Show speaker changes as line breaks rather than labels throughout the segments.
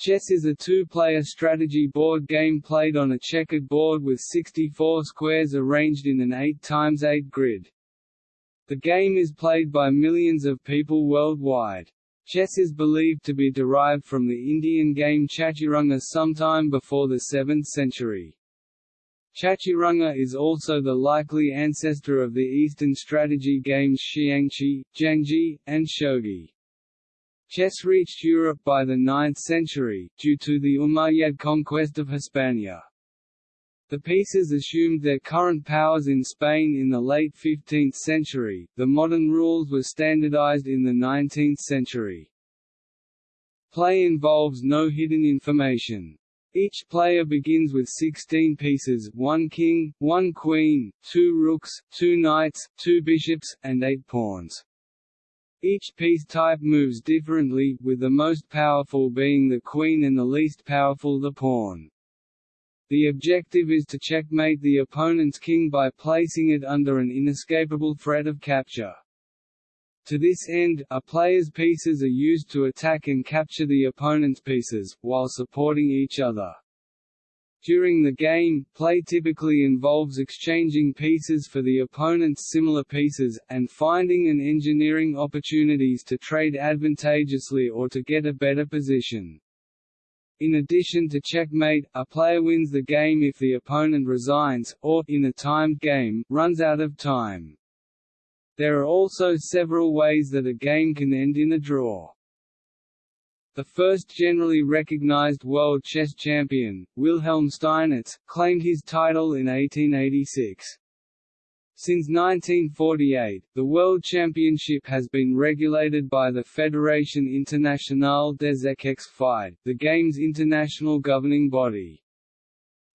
Chess is a two-player strategy board game played on a checkered board with 64 squares arranged in an 8x8 grid. The game is played by millions of people worldwide. Chess is believed to be derived from the Indian game Chaturanga sometime before the 7th century. Chaturanga is also the likely ancestor of the Eastern strategy games Xiangqi, Janggi, and Shogi. Chess reached Europe by the 9th century, due to the Umayyad conquest of Hispania. The pieces assumed their current powers in Spain in the late 15th century, the modern rules were standardized in the 19th century. Play involves no hidden information. Each player begins with 16 pieces one king, one queen, two rooks, two knights, two bishops, and eight pawns. Each piece type moves differently, with the most powerful being the queen and the least powerful the pawn. The objective is to checkmate the opponent's king by placing it under an inescapable threat of capture. To this end, a player's pieces are used to attack and capture the opponent's pieces, while supporting each other. During the game, play typically involves exchanging pieces for the opponent's similar pieces, and finding and engineering opportunities to trade advantageously or to get a better position. In addition to checkmate, a player wins the game if the opponent resigns, or, in a timed game, runs out of time. There are also several ways that a game can end in a draw. The first generally recognized world chess champion, Wilhelm Steinitz, claimed his title in 1886. Since 1948, the World Championship has been regulated by the Fédération Internationale des Échecs FIDE, the game's international governing body.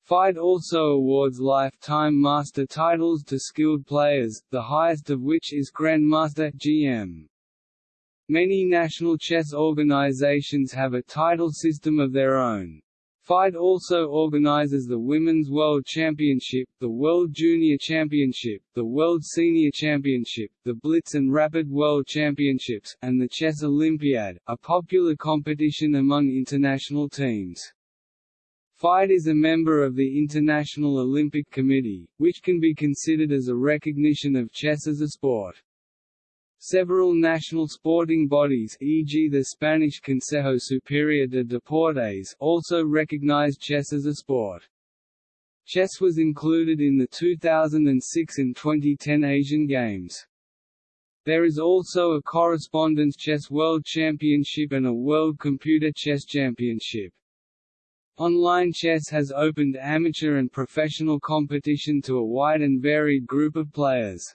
FIDE also awards lifetime master titles to skilled players, the highest of which is Grandmaster GM. Many national chess organizations have a title system of their own. FIDE also organizes the Women's World Championship, the World Junior Championship, the World Senior Championship, the Blitz and Rapid World Championships, and the Chess Olympiad, a popular competition among international teams. FIDE is a member of the International Olympic Committee, which can be considered as a recognition of chess as a sport. Several national sporting bodies e.g. the Spanish Consejo Superior de Deportes also recognize chess as a sport. Chess was included in the 2006 and 2010 Asian Games. There is also a Correspondence Chess World Championship and a World Computer Chess Championship. Online chess has opened amateur and professional competition to a wide and varied group of players.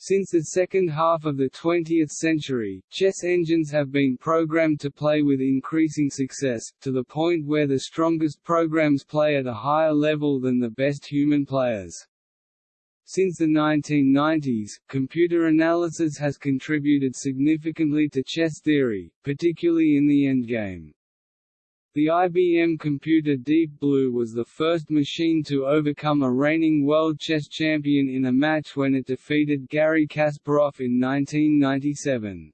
Since the second half of the 20th century, chess engines have been programmed to play with increasing success, to the point where the strongest programs play at a higher level than the best human players. Since the 1990s, computer analysis has contributed significantly to chess theory, particularly in the endgame. The IBM computer Deep Blue was the first machine to overcome a reigning world chess champion in a match when it defeated Garry Kasparov in 1997.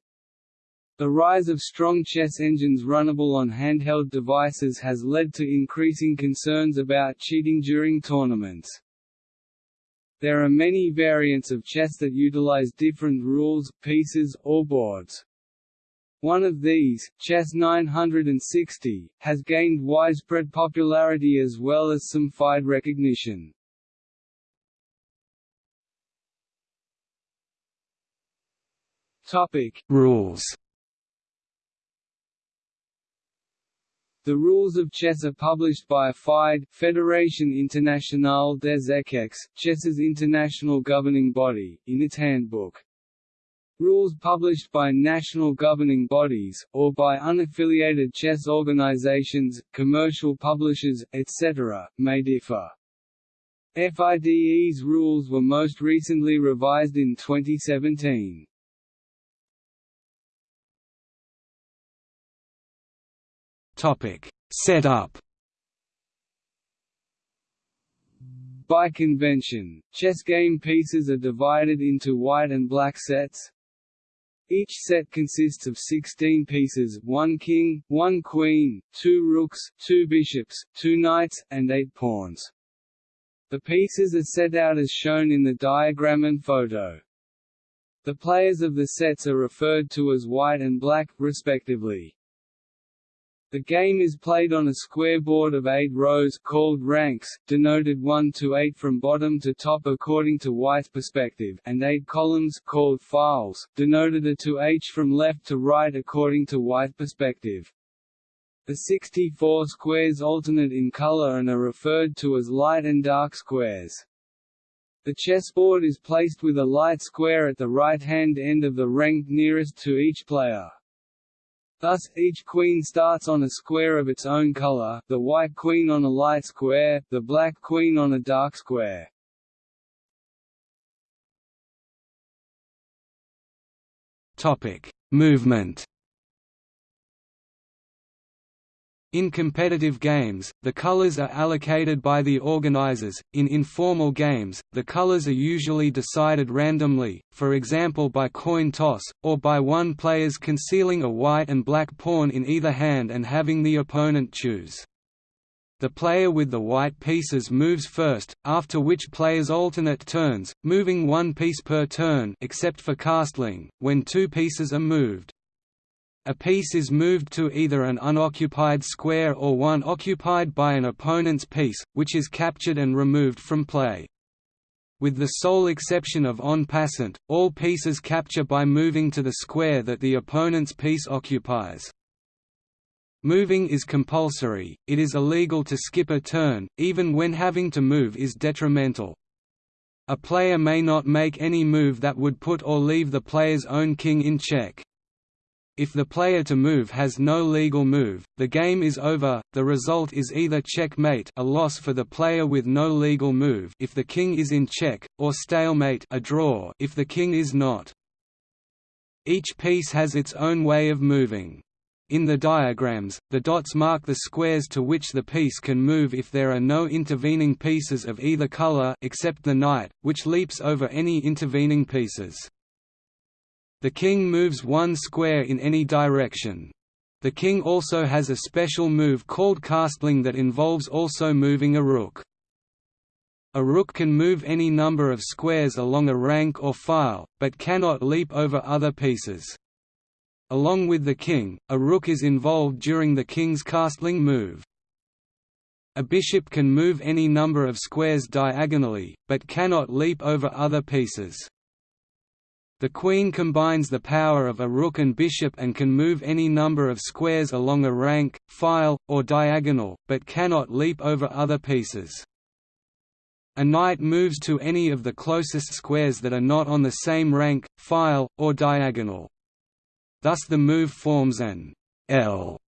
The rise of strong chess engines runnable on handheld devices has led to increasing concerns about cheating during tournaments. There are many variants of chess that utilize different rules, pieces, or boards. One of these, Chess 960, has gained widespread popularity as well as some FIDE recognition. Topic: Rules. The rules of chess are published by FIDE, Fédération Internationale des Échecs, chess's international governing body, in its handbook. Rules published by national governing bodies, or by unaffiliated chess organizations, commercial publishers, etc., may differ. FIDE's rules were most recently revised in 2017. Topic: Setup By convention, chess game pieces are divided into white and black sets, Each set consists of 16 pieces one king, one queen, two rooks, two bishops, two knights, and eight pawns. The pieces are set out as shown in the diagram and photo. The players of the sets are referred to as white and black, respectively. The game is played on a square board of eight rows called ranks, denoted 1 to 8 from bottom to top according to white's perspective, and eight columns called files, denoted A to H from left to right according to white perspective. The 64 squares alternate in color and are referred to as light and dark squares. The chessboard is placed with a light square at the right-hand end of the rank nearest to each player. Thus, each queen starts on a square of its own color, the white queen on a light square, the black queen on a dark square.
Topic: Movement In competitive games, the colors are allocated by the organizers. In informal games, the colors are usually decided randomly, for example by coin toss, or by one player's concealing a white and black pawn in either hand and having the opponent choose. The player with the white pieces moves first, after which players alternate turns, moving one piece per turn except for castling, when two pieces are moved. A piece is moved to either an unoccupied square or one occupied by an opponent's piece, which is captured and removed from play. With the sole exception of en passant, all pieces capture by moving to the square that the opponent's piece occupies. Moving is compulsory, it is illegal to skip a turn, even when having to move is detrimental. A player may not make any move that would put or leave the player's own king in check. If the player to move has no legal move, the game is over. The result is either checkmate, a loss for the player with no legal move if the king is in check, or stalemate, a draw if the king is not. Each piece has its own way of moving. In the diagrams, the dots mark the squares to which the piece can move if there are no intervening pieces of either color except the knight, which leaps over any intervening pieces. The king moves one square in any direction. The king also has a special move called castling that involves also moving a rook. A rook can move any number of squares along a rank or file, but cannot leap over other pieces. Along with the king, a rook is involved during the king's castling move. A bishop can move any number of squares diagonally, but cannot leap over other pieces. The queen combines the power of a rook and bishop and can move any number of squares along a rank, file, or diagonal, but cannot leap over other pieces. A knight moves to any of the closest squares that are not on the same rank, file, or diagonal. Thus the move forms an L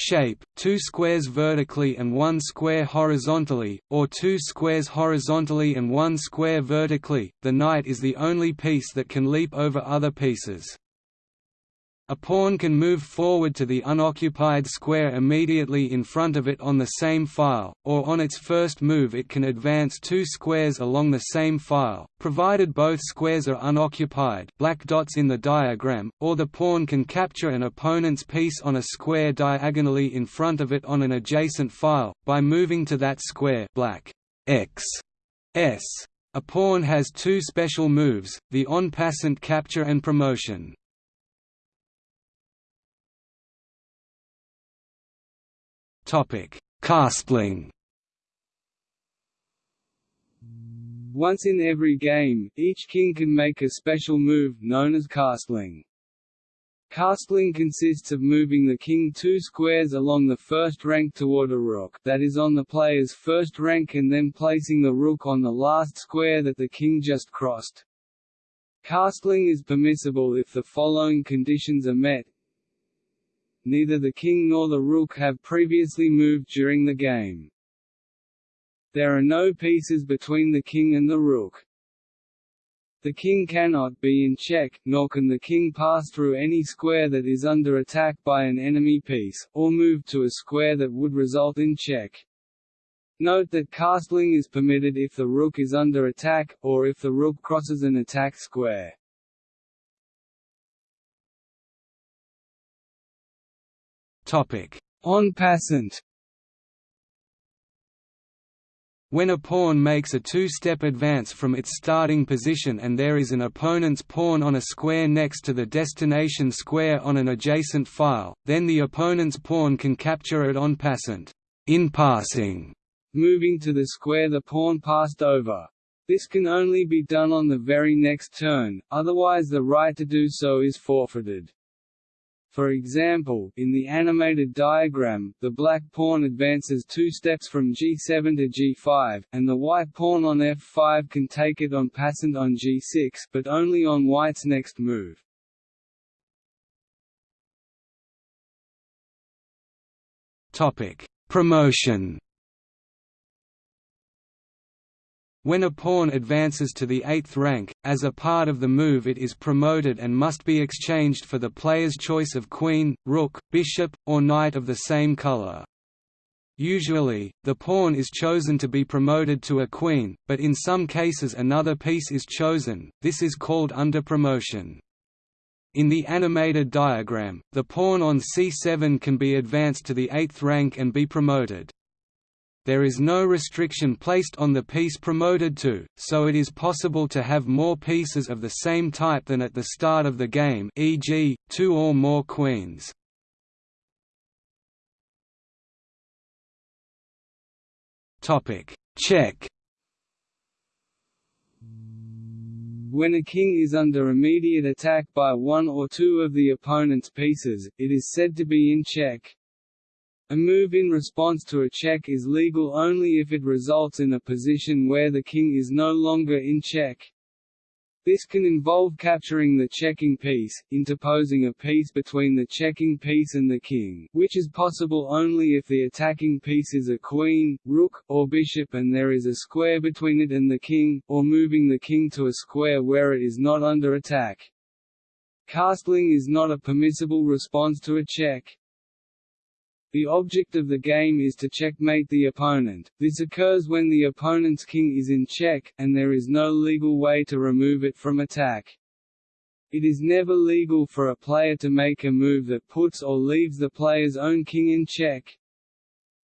shape, two squares vertically and one square horizontally, or two squares horizontally and one square vertically. The knight is the only piece that can leap over other pieces. A pawn can move forward to the unoccupied square immediately in front of it on the same file, or on its first move it can advance two squares along the same file, provided both squares are unoccupied black dots in the diagram, or the pawn can capture an opponent's piece on a square diagonally in front of it on an adjacent file, by moving to that square black X S. A pawn has two special moves, the en passant capture and promotion. Topic: Castling.
Once in every game, each king can make a special move, known as castling. Castling consists of moving the king two squares along the first rank toward a rook that is on the player's first rank and then placing the rook on the last square that the king just crossed. Castling is permissible if the following conditions are met neither the king nor the rook have previously moved during the game. There are no pieces between the king and the rook. The king cannot be in check, nor can the king pass through any square that is under attack by an enemy piece, or move to a square that would result in check. Note that castling is permitted if the rook is under attack, or if the rook crosses an attack square. En passant
When a pawn makes a two-step advance from its starting position and there is an opponent's pawn on a square next to the destination square on an adjacent file, then the opponent's pawn can capture it en passant in passing,
moving to the square the pawn passed over. This can only be done on the very next turn, otherwise the right to do so is forfeited. For example, in the animated diagram, the black pawn advances two steps from g7 to g5, and the white pawn on f5 can take it en passant on g6 but only on white's next move.
Promotion When a pawn advances to the eighth rank, as a part of the move it is promoted and must be exchanged for the player's choice of queen, rook, bishop, or knight of the same color. Usually, the pawn is chosen to be promoted to a queen, but in some cases another piece is chosen, this is called underpromotion. In the animated diagram, the pawn on c7 can be advanced to the eighth rank and be promoted there is no restriction placed on the piece promoted to, so it is possible to have more pieces of the same type than at the start of the game e.g., two or more queens. Check
When a king is under immediate attack by one or two of the opponent's pieces, it is said to be in check. A move in response to a check is legal only if it results in a position where the king is no longer in check. This can involve capturing the checking piece, interposing a piece between the checking piece and the king, which is possible only if the attacking piece is a queen, rook, or bishop and there is a square between it and the king, or moving the king to a square where it is not under attack. Castling is not a permissible response to a check. The object of the game is to checkmate the opponent, this occurs when the opponent's king is in check, and there is no legal way to remove it from attack. It is never legal for a player to make a move that puts or leaves the player's own king in check.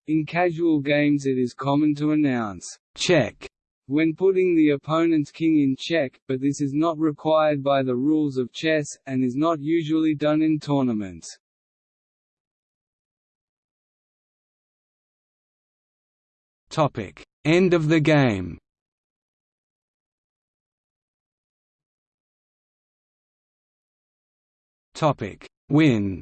In casual games it is common to announce, check, when putting the opponent's king in check, but this is not required by the rules of chess, and is not usually done in tournaments.
Topic: End of the game. Topic: Win.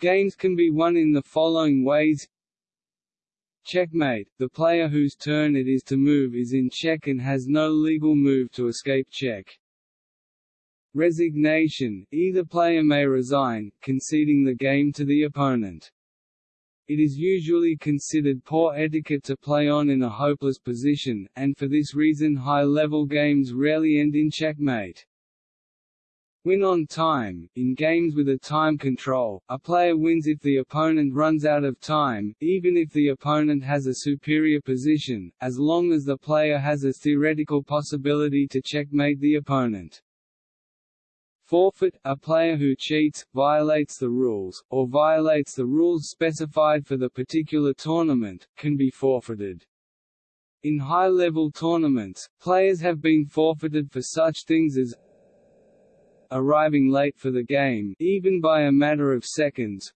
Games can be won in the following ways Checkmate – The player whose turn it is to move is in check and has no legal move to escape check. Resignation – Either player may resign, conceding the game to the opponent. It is usually considered poor etiquette to play on in a hopeless position, and for this reason high-level games rarely end in checkmate. Win on time – In games with a time control, a player wins if the opponent runs out of time, even if the opponent has a superior position, as long as the player has a theoretical possibility to checkmate the opponent. Forfeit – A player who cheats, violates the rules, or violates the rules specified for the particular tournament, can be forfeited. In high-level tournaments, players have been forfeited for such things as arriving late for the game even by a matter of seconds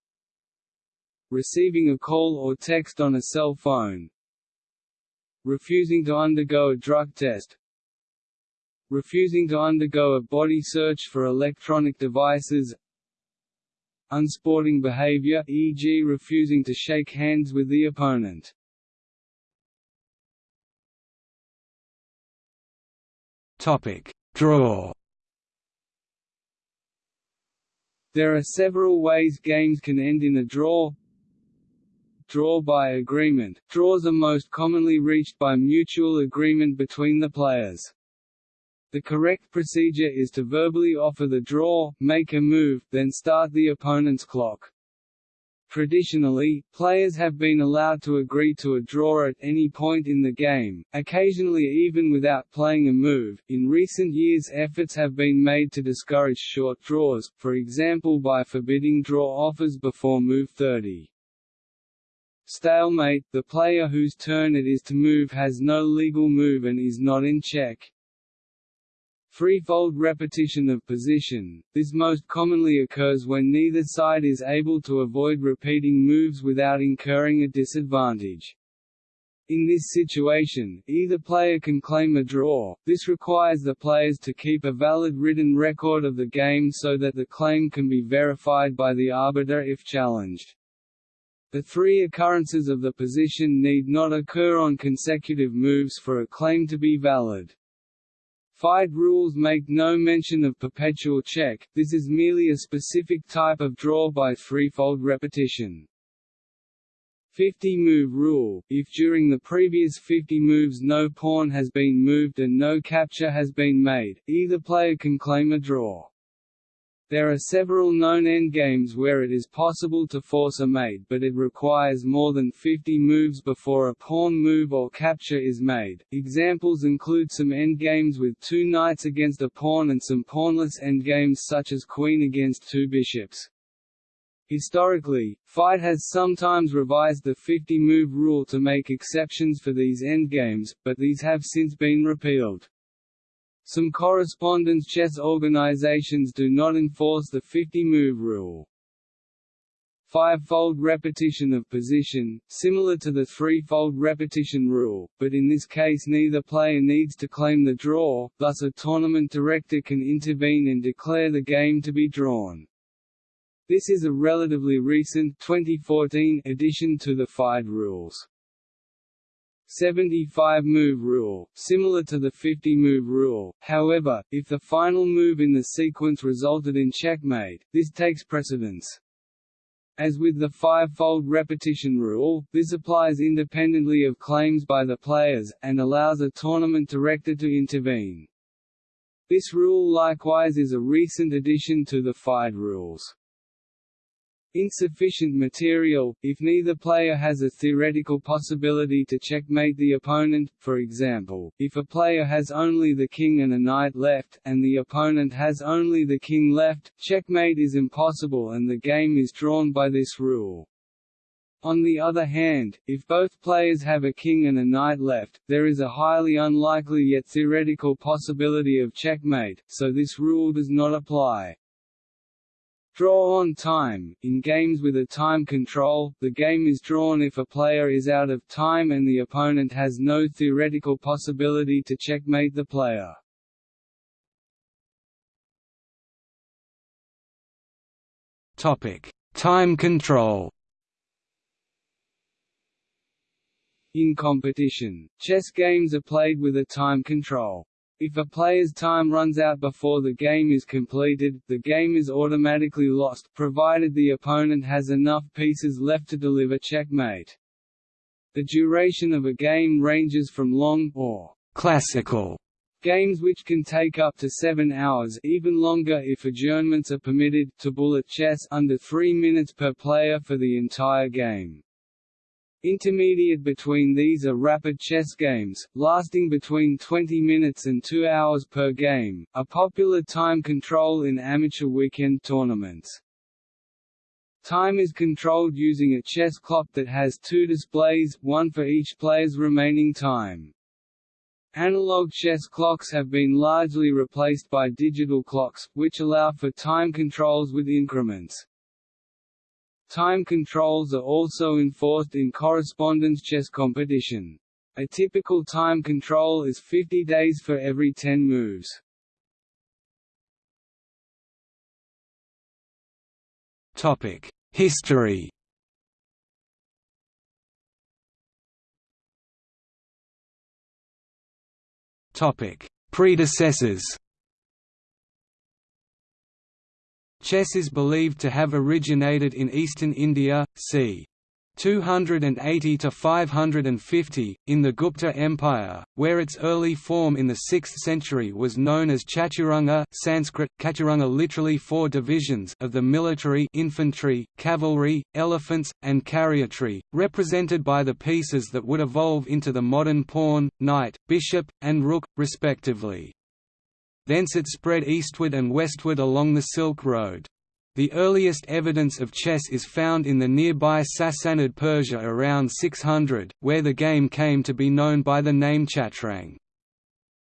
receiving a call or text on a cell phone refusing to undergo a drug test refusing to undergo a body search for electronic devices unsporting behavior e.g. refusing to shake hands with the opponent.
Topic: Draw.
There are several ways games can end in a draw. Draw by agreement. Draws are most commonly reached by mutual agreement between the players. The correct procedure is to verbally offer the draw, make a move, then start the opponent's clock. Traditionally, players have been allowed to agree to a draw at any point in the game, occasionally even without playing a move. In recent years, efforts have been made to discourage short draws, for example by forbidding draw offers before move 30. Stalemate – The player whose turn it is to move has no legal move and is not in check. Threefold repetition of position – This most commonly occurs when neither side is able to avoid repeating moves without incurring a disadvantage. In this situation, either player can claim a draw, this requires the players to keep a valid written record of the game so that the claim can be verified by the arbiter if challenged. The three occurrences of the position need not occur on consecutive moves for a claim to be valid. FIDE rules make no mention of perpetual check, this is merely a specific type of draw by threefold repetition. 50-move rule – If during the previous 50 moves no pawn has been moved and no capture has been made, either player can claim a draw. There are several known endgames where it is possible to force a mate but it requires more than 50 moves before a pawn move or capture is made. Examples include some endgames with two knights against a pawn and some pawnless endgames such as queen against two bishops. Historically, FIDE has sometimes revised the 50-move rule to make exceptions for these endgames, but these have since been repealed. Some correspondence chess organizations do not enforce the 50-move rule. Five-fold repetition of position, similar to the three-fold repetition rule, but in this case neither player needs to claim the draw, thus a tournament director can intervene and declare the game to be drawn. This is a relatively recent 2014 addition to the FIDE rules. 75-move rule, similar to the 50-move rule, however, if the final move in the sequence resulted in checkmate, this takes precedence. As with the five-fold repetition rule, this applies independently of claims by the players, and allows a tournament director to intervene. This rule likewise is a recent addition to the FIDE rules. Insufficient material, if neither player has a theoretical possibility to checkmate the opponent, for example, if a player has only the king and a knight left, and the opponent has only the king left, checkmate is impossible and the game is drawn by this rule. On the other hand, if both players have a king and a knight left, there is a highly unlikely yet theoretical possibility of checkmate, so this rule does not apply. Draw on time – In games with a time control, the game is drawn if a player is out of time and the opponent has no theoretical possibility to checkmate the player.
Topic: Time control
In competition, chess games are played with a time control. If a player's time runs out before the game is completed, the game is automatically lost, provided the opponent has enough pieces left to deliver checkmate. The duration of a game ranges from long, or classical games which can take up to seven hours even longer if adjournments are permitted, to bullet chess under three minutes per player for the entire game. Intermediate between these are rapid chess games, lasting between 20 minutes and 2 hours per game, a popular time control in amateur weekend tournaments. Time is controlled using a chess clock that has two displays, one for each player's remaining time. Analog chess clocks have been largely replaced by digital clocks, which allow for time controls with increments. Time controls are also enforced in correspondence chess competition. A typical time control is 50 days for every 10 moves.
Topic: History. Topic: Predecessors. Chess is believed to have originated in eastern India, c. 280 to 550 in the Gupta Empire, where its early form in the 6th century was known as Chaturanga Sanskrit Chaturanga literally four divisions of the military infantry, cavalry, elephants, and chariotry, represented by the pieces that would evolve into the modern pawn, knight, bishop, and rook, respectively. Thence it spread eastward and westward along the Silk Road. The earliest evidence of chess is found in the nearby Sassanid Persia around 600, where the game came to be known by the name Chatrang.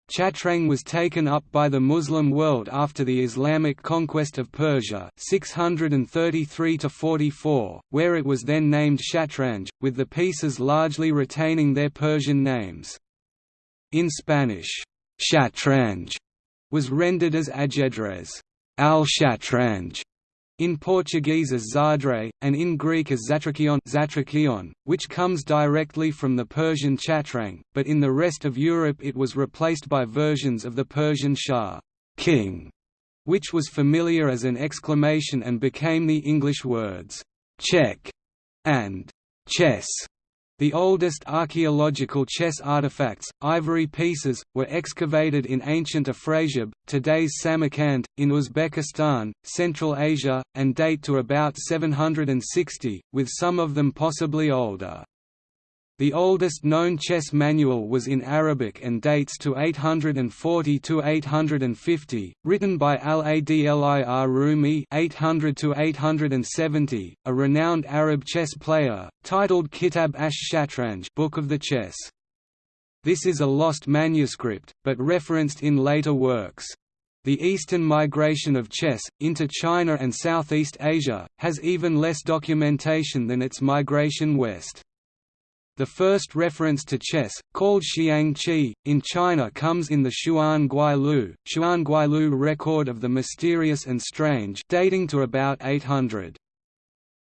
Chatrang was taken up by the Muslim world after the Islamic conquest of Persia 633 where it was then named Shatranj, with the pieces largely retaining their Persian names. In Spanish, Shatranj was rendered as Ajedrez al-Shatranj, in Portuguese as Xadre, and in Greek as Zatrakion which comes directly from the Persian chatrang, but in the rest of Europe it was replaced by versions of the Persian Shah king", which was familiar as an exclamation and became the English words «check» and «chess» The oldest archaeological chess artifacts, ivory pieces, were excavated in ancient Afrasiab, today's Samarkand, in Uzbekistan, Central Asia, and date to about 760, with some of them possibly older. The oldest known chess manual was in Arabic and dates to 840 to 850, written by Al-Adli ar-Rumi 800 to 870, a renowned Arab chess player, titled Kitab ash-Shatranj Book of the Chess. This is a lost manuscript, but referenced in later works. The eastern migration of chess, into China and Southeast Asia, has even less documentation than its migration west. The first reference to chess, called Xiang Qi, in China comes in the Xuan Guilu, Xuan Guilu record of the mysterious and strange dating to about 800.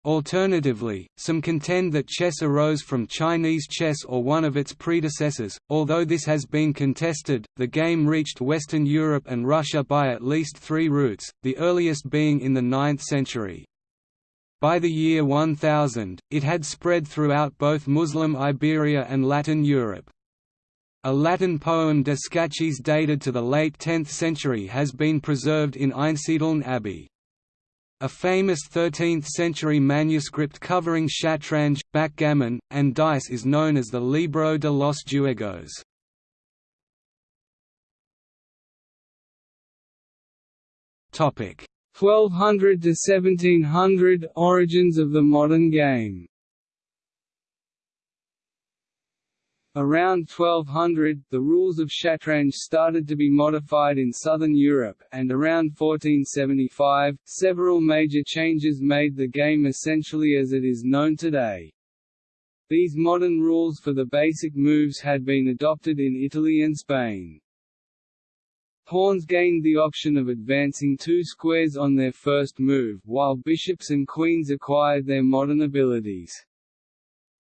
Alternatively, some contend that chess arose from Chinese chess or one of its predecessors, although this has been contested. The game reached Western Europe and Russia by at least three routes, the earliest being in the 9th century. By the year 1000, it had spread throughout both Muslim Iberia and Latin Europe. A Latin poem De Scaches dated to the late 10th century has been preserved in Einsiedeln Abbey. A famous 13th-century manuscript covering shatranj, backgammon, and dice is known as the Libro de los Juegos.
Topic: 1200 to 1700 Origins of the modern game Around 1200, the rules of Shatranj started to be modified in southern Europe, and around 1475, several major changes made the game essentially as it is known today. These modern rules for the basic moves had been adopted in Italy and Spain. Pawns gained the option of advancing two squares on their first move, while bishops and queens acquired their modern abilities.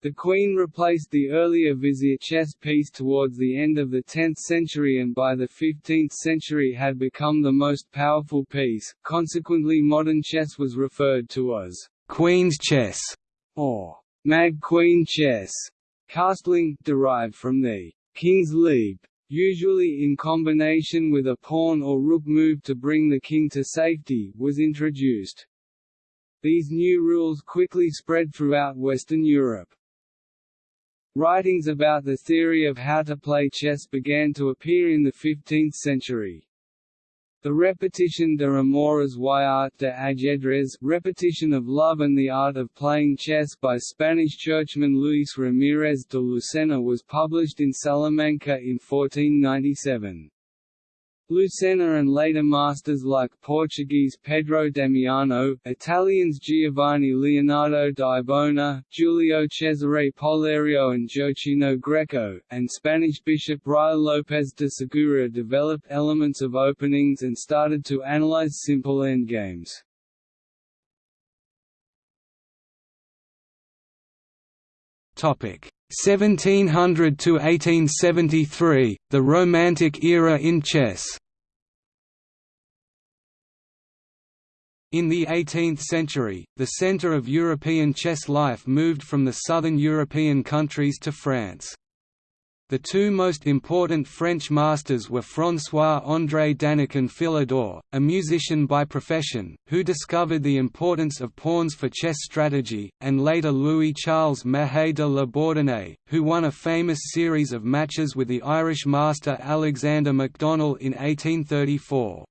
The queen replaced the earlier vizier chess piece towards the end of the 10th century and by the 15th century had become the most powerful piece, consequently modern chess was referred to as «queen's chess» or «mad queen chess». Castling, derived from the «king's leap», usually in combination with a pawn or rook move to bring the king to safety, was introduced. These new rules quickly spread throughout Western Europe. Writings about the theory of how to play chess began to appear in the 15th century. The Repetition de Amores y Art de Ajedrez Repetition of Love and the Art of Playing Chess by Spanish churchman Luis Ramírez de Lucena was published in Salamanca in 1497. Lucena and later masters like Portuguese Pedro Damiano, Italians Giovanni Leonardo di Bona, Giulio Cesare Polerio and Gioacchino Greco, and Spanish bishop Ruy López de Segura developed elements of openings and started to analyze simple endgames. Topic 1700 to 1873, the Romantic era in chess.
In the 18th century, the centre of European chess life moved from the southern European countries to France. The two most important French masters were François-André Danican Philidor, a musician by profession, who discovered the importance of pawns for chess strategy, and later Louis-Charles Mahe de la Bourdonnais, who won a famous series of matches with the Irish master Alexander McDonnell in 1834.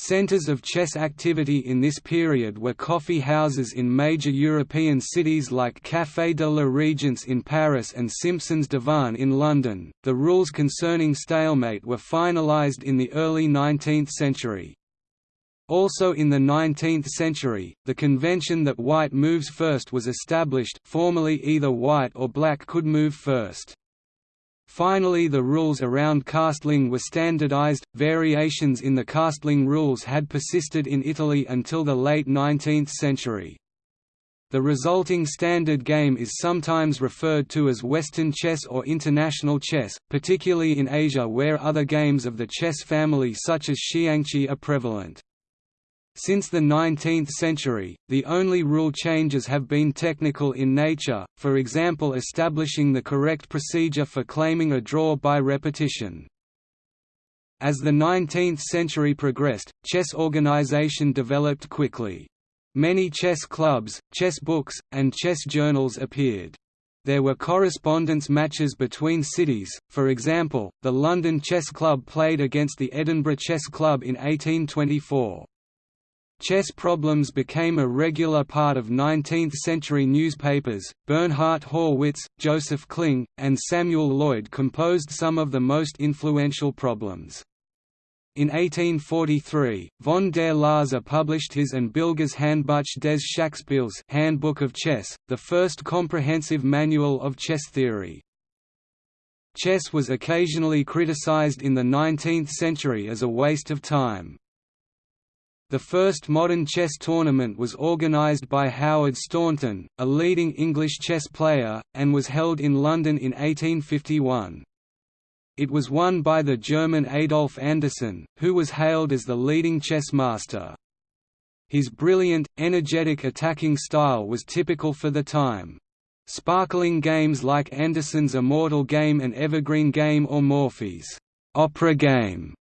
Centers of chess activity in this period were coffee houses in major European cities like Café de la Régence in Paris and Simpson's Divan in London. The rules concerning stalemate were finalized in the early 19th century. Also in the 19th century, the convention that white moves first was established formerly either white or black could move first. Finally the rules around castling were standardized, variations in the castling rules had persisted in Italy until the late 19th century. The resulting standard game is sometimes referred to as Western chess or international chess, particularly in Asia where other games of the chess family such as xiangqi are prevalent. Since the 19th century, the only rule changes have been technical in nature, for example establishing the correct procedure for claiming a draw by repetition. As the 19th century progressed, chess organization developed quickly. Many chess clubs, chess books, and chess journals appeared. There were correspondence matches between cities, for example, the London Chess Club played against the Edinburgh Chess Club in 1824. Chess problems became a regular part of 19th-century newspapers. Bernhard Horwitz, Joseph Kling, and Samuel Loyd composed some of the most influential problems. In 1843, von der Lasa published his and Bilguer's Handbuch des Schachspiels Handbook of Chess, the first comprehensive manual of chess theory. Chess was occasionally criticized in the 19th century as a waste of time. The first modern chess tournament was organized by Howard Staunton, a leading English chess player, and was held in London in 1851. It was won by the German Adolf Anderssen, who was hailed as the leading chess master. His brilliant, energetic attacking style was typical for the time. Sparkling games like Anderssen's Immortal Game and Evergreen Game or Morphy's opera game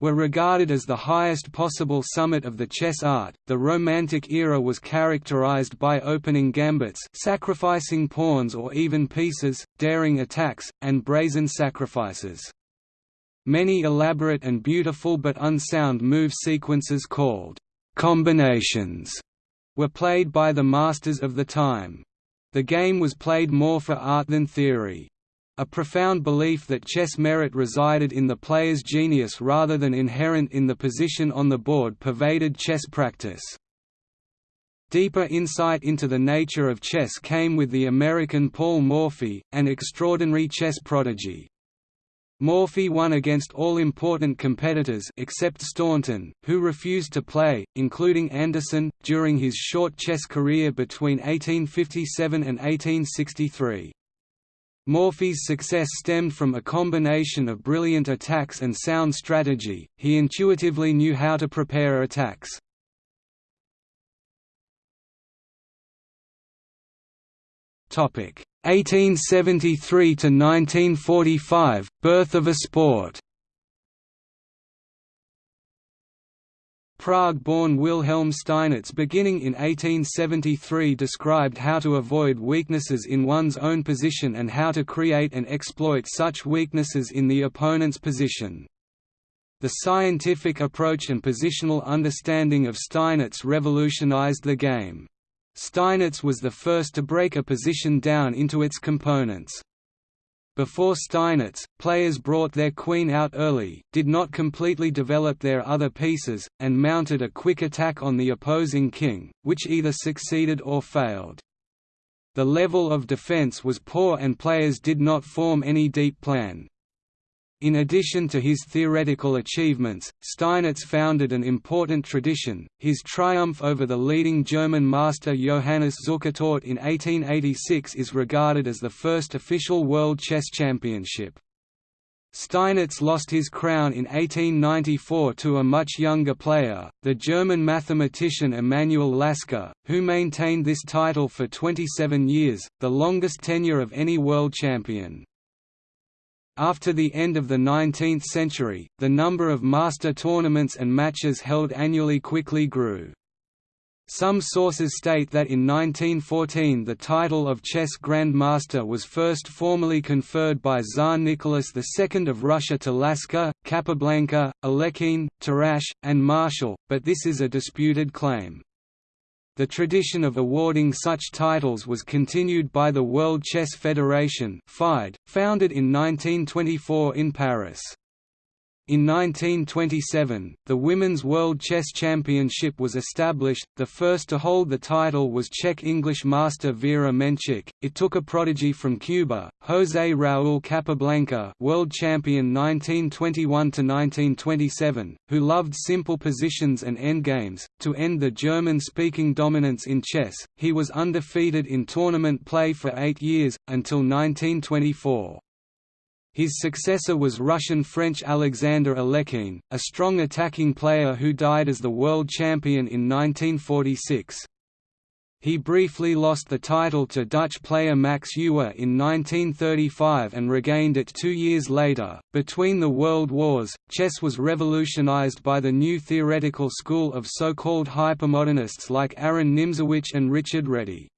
were regarded as the highest possible summit of the chess art. The Romantic era was characterized by opening gambits, sacrificing pawns or even pieces, daring attacks, and brazen sacrifices. Many elaborate and beautiful but unsound move sequences called combinations were played by the masters of the time. The game was played more for art than theory. A profound belief that chess merit resided in the player's genius rather than inherent in the position on the board pervaded chess practice. Deeper insight into the nature of chess came with the American Paul Morphy, an extraordinary chess prodigy. Morphy won against all important competitors except Staunton, who refused to play, including Anderssen, during his short chess career between 1857 and 1863. Morphy's success stemmed from a combination of brilliant attacks and sound strategy, he intuitively knew how to prepare attacks. Topic 1873 to 1945 birth of a sport Prague-born Wilhelm Steinitz beginning in 1873 described how to avoid weaknesses in one's own position and how to create and exploit such weaknesses in the opponent's position. The scientific approach and positional understanding of Steinitz revolutionized the game. Steinitz was the first to break a position down into its components. Before Steinitz, players brought their queen out early, did not completely develop their other pieces, and mounted a quick attack on the opposing king, which either succeeded or failed. The level of defense was poor and players did not form any deep plan. In addition to his theoretical achievements, Steinitz founded an important tradition. His triumph over the leading German master Johannes Zukertort in 1886 is regarded as the first official World Chess Championship. Steinitz lost his crown in 1894 to a much younger player, the German mathematician Emanuel Lasker, who maintained this title for 27 years, the longest tenure of any world champion. After the end of the 19th century, the number of master tournaments and matches held annually quickly grew. Some sources state that in 1914 the title of chess grandmaster was first formally conferred by Tsar Nicholas II of Russia to Lasker, Capablanca, Alekhine, Tarrasch, and Marshall, but this is a disputed claim. The tradition of awarding such titles was continued by the World Chess Federation founded in 1924 in Paris. In 1927, the Women's World Chess Championship was established. The first to hold the title was Czech English master Vera Menchik. It took a prodigy from Cuba, José Raúl Capablanca, world champion 1921 to 1927, who loved simple positions and endgames, to end the German-speaking dominance in chess. He was undefeated in tournament play for 8 years until 1924. His successor was Russian-French Alexander Alekhine, a strong attacking player who died as the world champion in 1946. He briefly lost the title to Dutch player Max Euwe in 1935 and regained it two years later. Between the World Wars, chess was revolutionized by the new theoretical school of so called hypermodernists like Aaron Nimzowitsch and Richard Reti.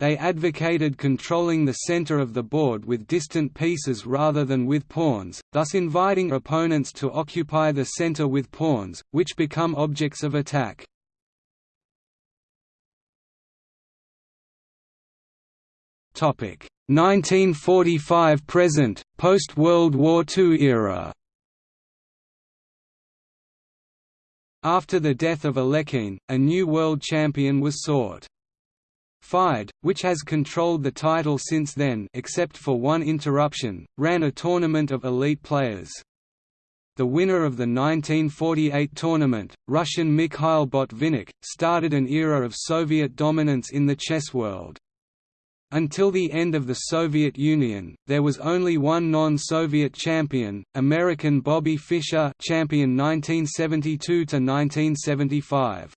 They advocated controlling the center of the board with distant pieces rather than with pawns, thus inviting opponents to occupy the center with pawns, which become objects of attack. Topic 1945 present, post-World War II era. After the death of Alekhine, a new world champion was sought. FIDE, which has controlled the title since then except for one interruption, ran a tournament of elite players. The winner of the 1948 tournament, Russian Mikhail Botvinnik, started an era of Soviet dominance in the chess world. Until the end of the Soviet Union, there was only one non-Soviet champion, American Bobby Fischer champion 1972–1975.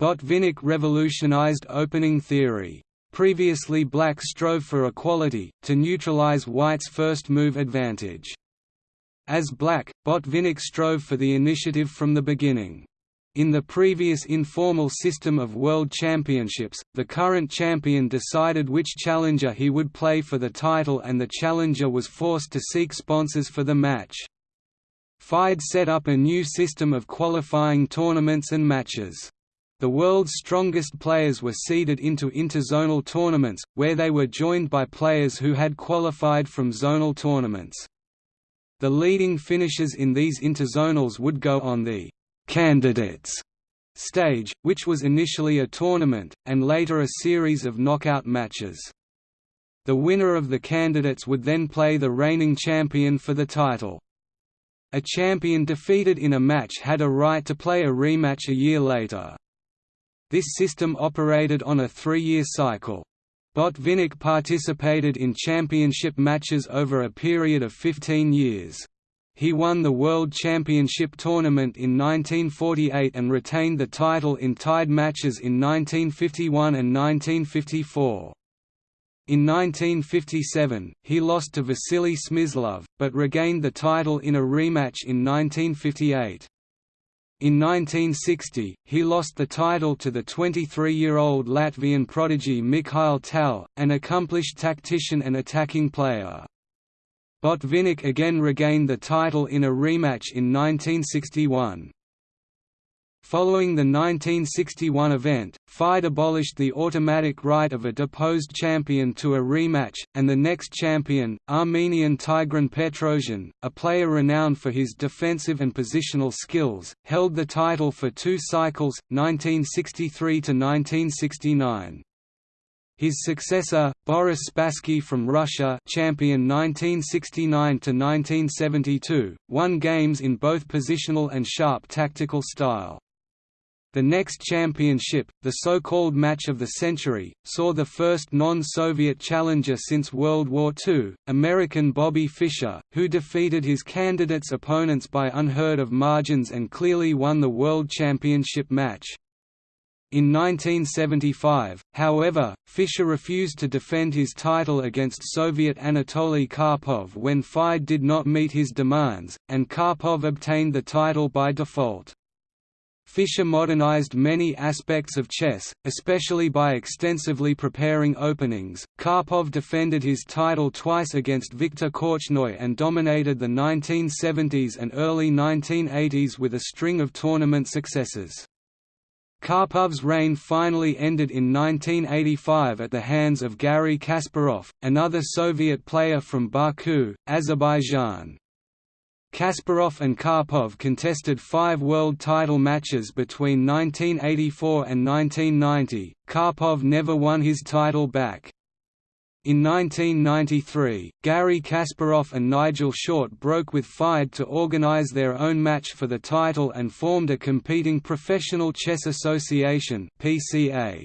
Botvinnik revolutionized opening theory. Previously black strove for equality, to neutralize white's first move advantage. As black, Botvinnik strove for the initiative from the beginning. In the previous informal system of world championships, the current champion decided which challenger he would play for the title and the challenger was forced to seek sponsors for the match. FIDE set up a new system of qualifying tournaments and matches. The world's strongest players were seeded into interzonal tournaments, where they were joined by players who had qualified from zonal tournaments. The leading finishers in these interzonals would go on the «candidates» stage, which was initially a tournament, and later a series of knockout matches. The winner of the candidates would then play the reigning champion for the title. A champion defeated in a match had a right to play a rematch a year later. This system operated on a three-year cycle. Botvinnik participated in championship matches over a period of 15 years. He won the World Championship tournament in 1948 and retained the title in tied matches in 1951 and 1954. In 1957, he lost to Vasily Smyslov, but regained the title in a rematch in 1958. In 1960, he lost the title to the 23-year-old Latvian prodigy Mikhail Tal, an accomplished tactician and attacking player. Botvinnik again regained the title in a rematch in 1961. Following the 1961 event, FIDE abolished the automatic right of a deposed champion to a rematch, and the next champion, Armenian Tigran Petrosian, a player renowned for his defensive and positional skills, held the title for two cycles, 1963–1969. His successor, Boris Spassky from Russia champion 1969–1972, won games in both positional and sharp tactical style. The next championship, the so-called Match of the Century, saw the first non-Soviet challenger since World War II, American Bobby Fischer, who defeated his candidate's opponents by unheard-of margins and clearly won the World Championship match. In 1975, however, Fischer refused to defend his title against Soviet Anatoly Karpov when FIDE did not meet his demands, and Karpov obtained the title by default. Fischer modernized many aspects of chess, especially by extensively preparing openings. Karpov defended his title twice against Viktor Korchnoi and dominated the 1970s and early 1980s with a string of tournament successes. Karpov's reign finally ended in 1985 at the hands of Garry Kasparov, another Soviet player from Baku, Azerbaijan. Kasparov and Karpov contested five world title matches between 1984 and 1990. Karpov never won his title back. In 1993, Garry Kasparov and Nigel Short broke with FIDE to organize their own match for the title and formed a competing Professional Chess Association (PCA).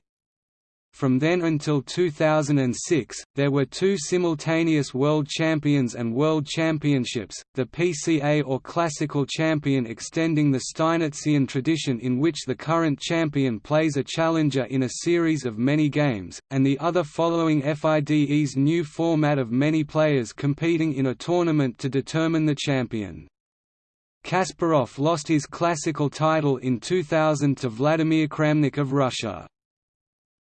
From then until 2006, there were two simultaneous World Champions and World Championships, the PCA or Classical Champion extending the Steinitzian tradition in which the current champion plays a challenger in a series of many games, and the other following FIDE's new format of many players competing in a tournament to determine the champion. Kasparov lost his classical title in 2000 to Vladimir Kramnik of Russia.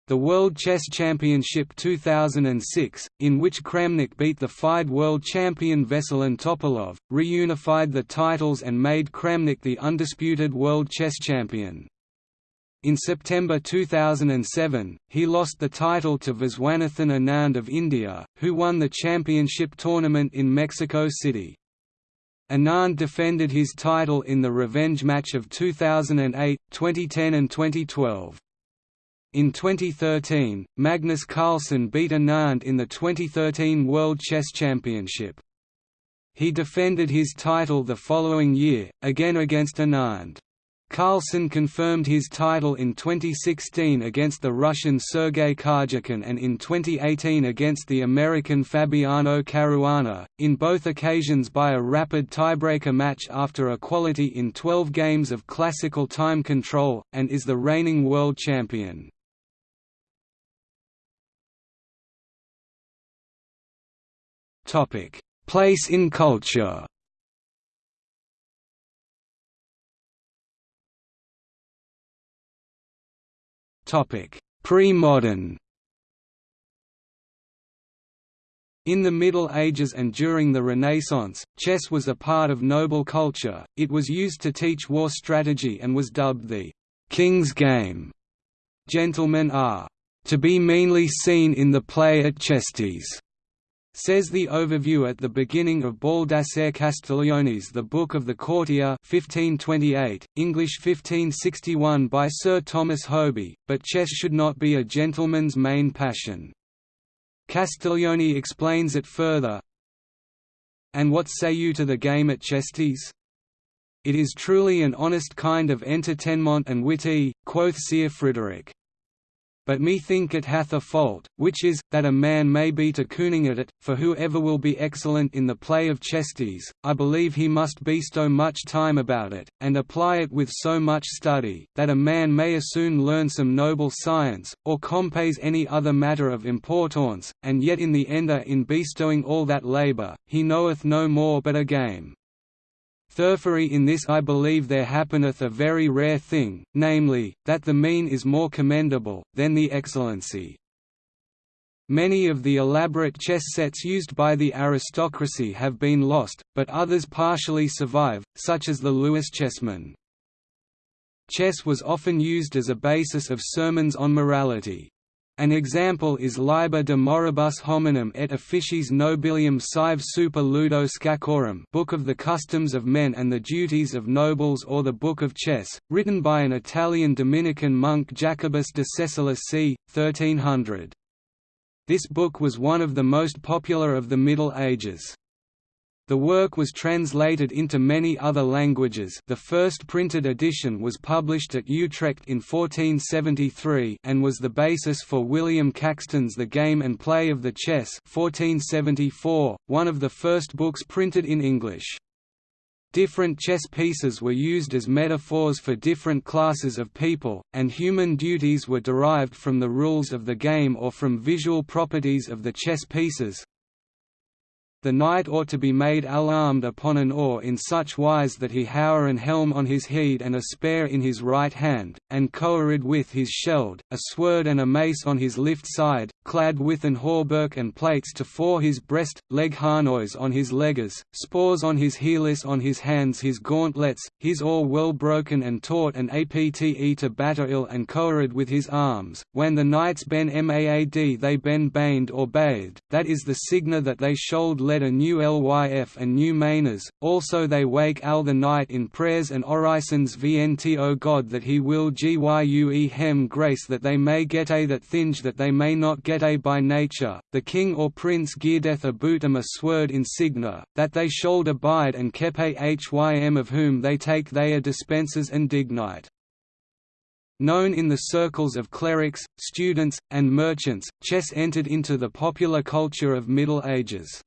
The World Chess Championship 2006, in which Kramnik beat the FIDE world champion Veselin Topalov, reunified the titles and made Kramnik the undisputed world chess champion. In September 2007, he lost the title to Viswanathan Anand of India, who won the championship tournament in Mexico City. Anand defended his title in the revenge match of 2008, 2010 and 2012. In 2013, Magnus Carlsen beat Anand in the 2013 World Chess Championship. He defended his title the following year, again against Anand. Carlsen confirmed his title in 2016 against the Russian Sergei Karjakin and in 2018 against the American Fabiano Caruana, in both occasions by a rapid tiebreaker match after a equality in 12 games of classical time control, and is the reigning world champion. Place in culture. Pre-modern. In the Middle Ages and during the Renaissance, chess was a part of noble culture, it was used to teach war strategy and was dubbed the «king's game». Gentlemen are «to be meanly seen in the play at chesties» Says the overview at the beginning of Baldassare Castiglione's The Book of the Courtier 1528, English 1561 by Sir Thomas Hoby, but chess should not be a gentleman's main passion. Castiglione explains it further, And what say you to the game at chesties? It is truly an honest kind of entertainment and witty, quoth Sir Frederick. But methink it hath a fault, which is, that a man may be to cooning at it, for whoever will be excellent in the play of chesties, I believe he must bestow much time about it, and apply it with so much study, that a man may as soon learn some noble science, or compase any other matter of importance, and yet in the ender in bestowing all that labour, he knoweth no more but a game. Thurfery in this I believe there happeneth a very rare thing, namely, that the mean is more commendable, than the excellency. Many of the elaborate chess sets used by the aristocracy have been lost, but others partially survive, such as the Lewis chessmen. Chess was often used as a basis of sermons on morality. An example is Liber de Moribus Hominum et Officiis Nobilium Sive Super Ludo Scachorum Book of the Customs of Men and the Duties of Nobles or the Book of Chess, written by an Italian Dominican monk Jacobus de Cessolis c. 1300. This book was one of the most popular of the Middle Ages. The work was translated into many other languages the first printed edition was published at Utrecht in 1473 and was the basis for William Caxton's The Game and Play of the Chess 1474, one of the first books printed in English. Different chess pieces were used as metaphors for different classes of people, and human duties were derived from the rules of the game or from visual properties of the chess pieces, the knight ought to be made alarmed upon an oar in such wise that he hour and helm on his head and a spear in his right hand, and coerid with his sheld, a sword and a mace on his lift side, clad with an hauberk and plates to fore his breast, leg harnois on his leggers, spores on his heelis on his hands his gauntlets, his oar well broken and taut and apte to batter ill and coerid with his arms, when the knights ben maad they ben baned or bathed, that is the signa that they shold led a new lyf and new mainers, also they wake al the night in prayers and orisons vnto God that he will gyue hem grace that they may get a that thinge that they may not get a by nature, the king or prince geardeth a bootum a sword insignia, that they should abide and kepe hym of whom they take they are dispensers and dignite. Known in the circles of clerics, students, and merchants, chess entered into the popular culture of Middle Ages.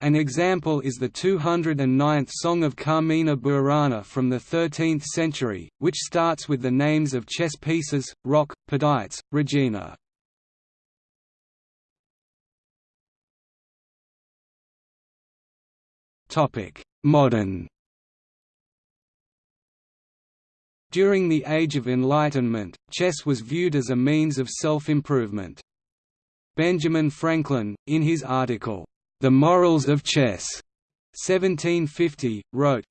An example is the 209th Song of Carmina Burana from the 13th century, which starts with the names of chess pieces, rock, pedites, regina. Modern During the Age of Enlightenment, chess was viewed as a means of self-improvement. Benjamin Franklin, in his article, the Morals of Chess, 1750, wrote,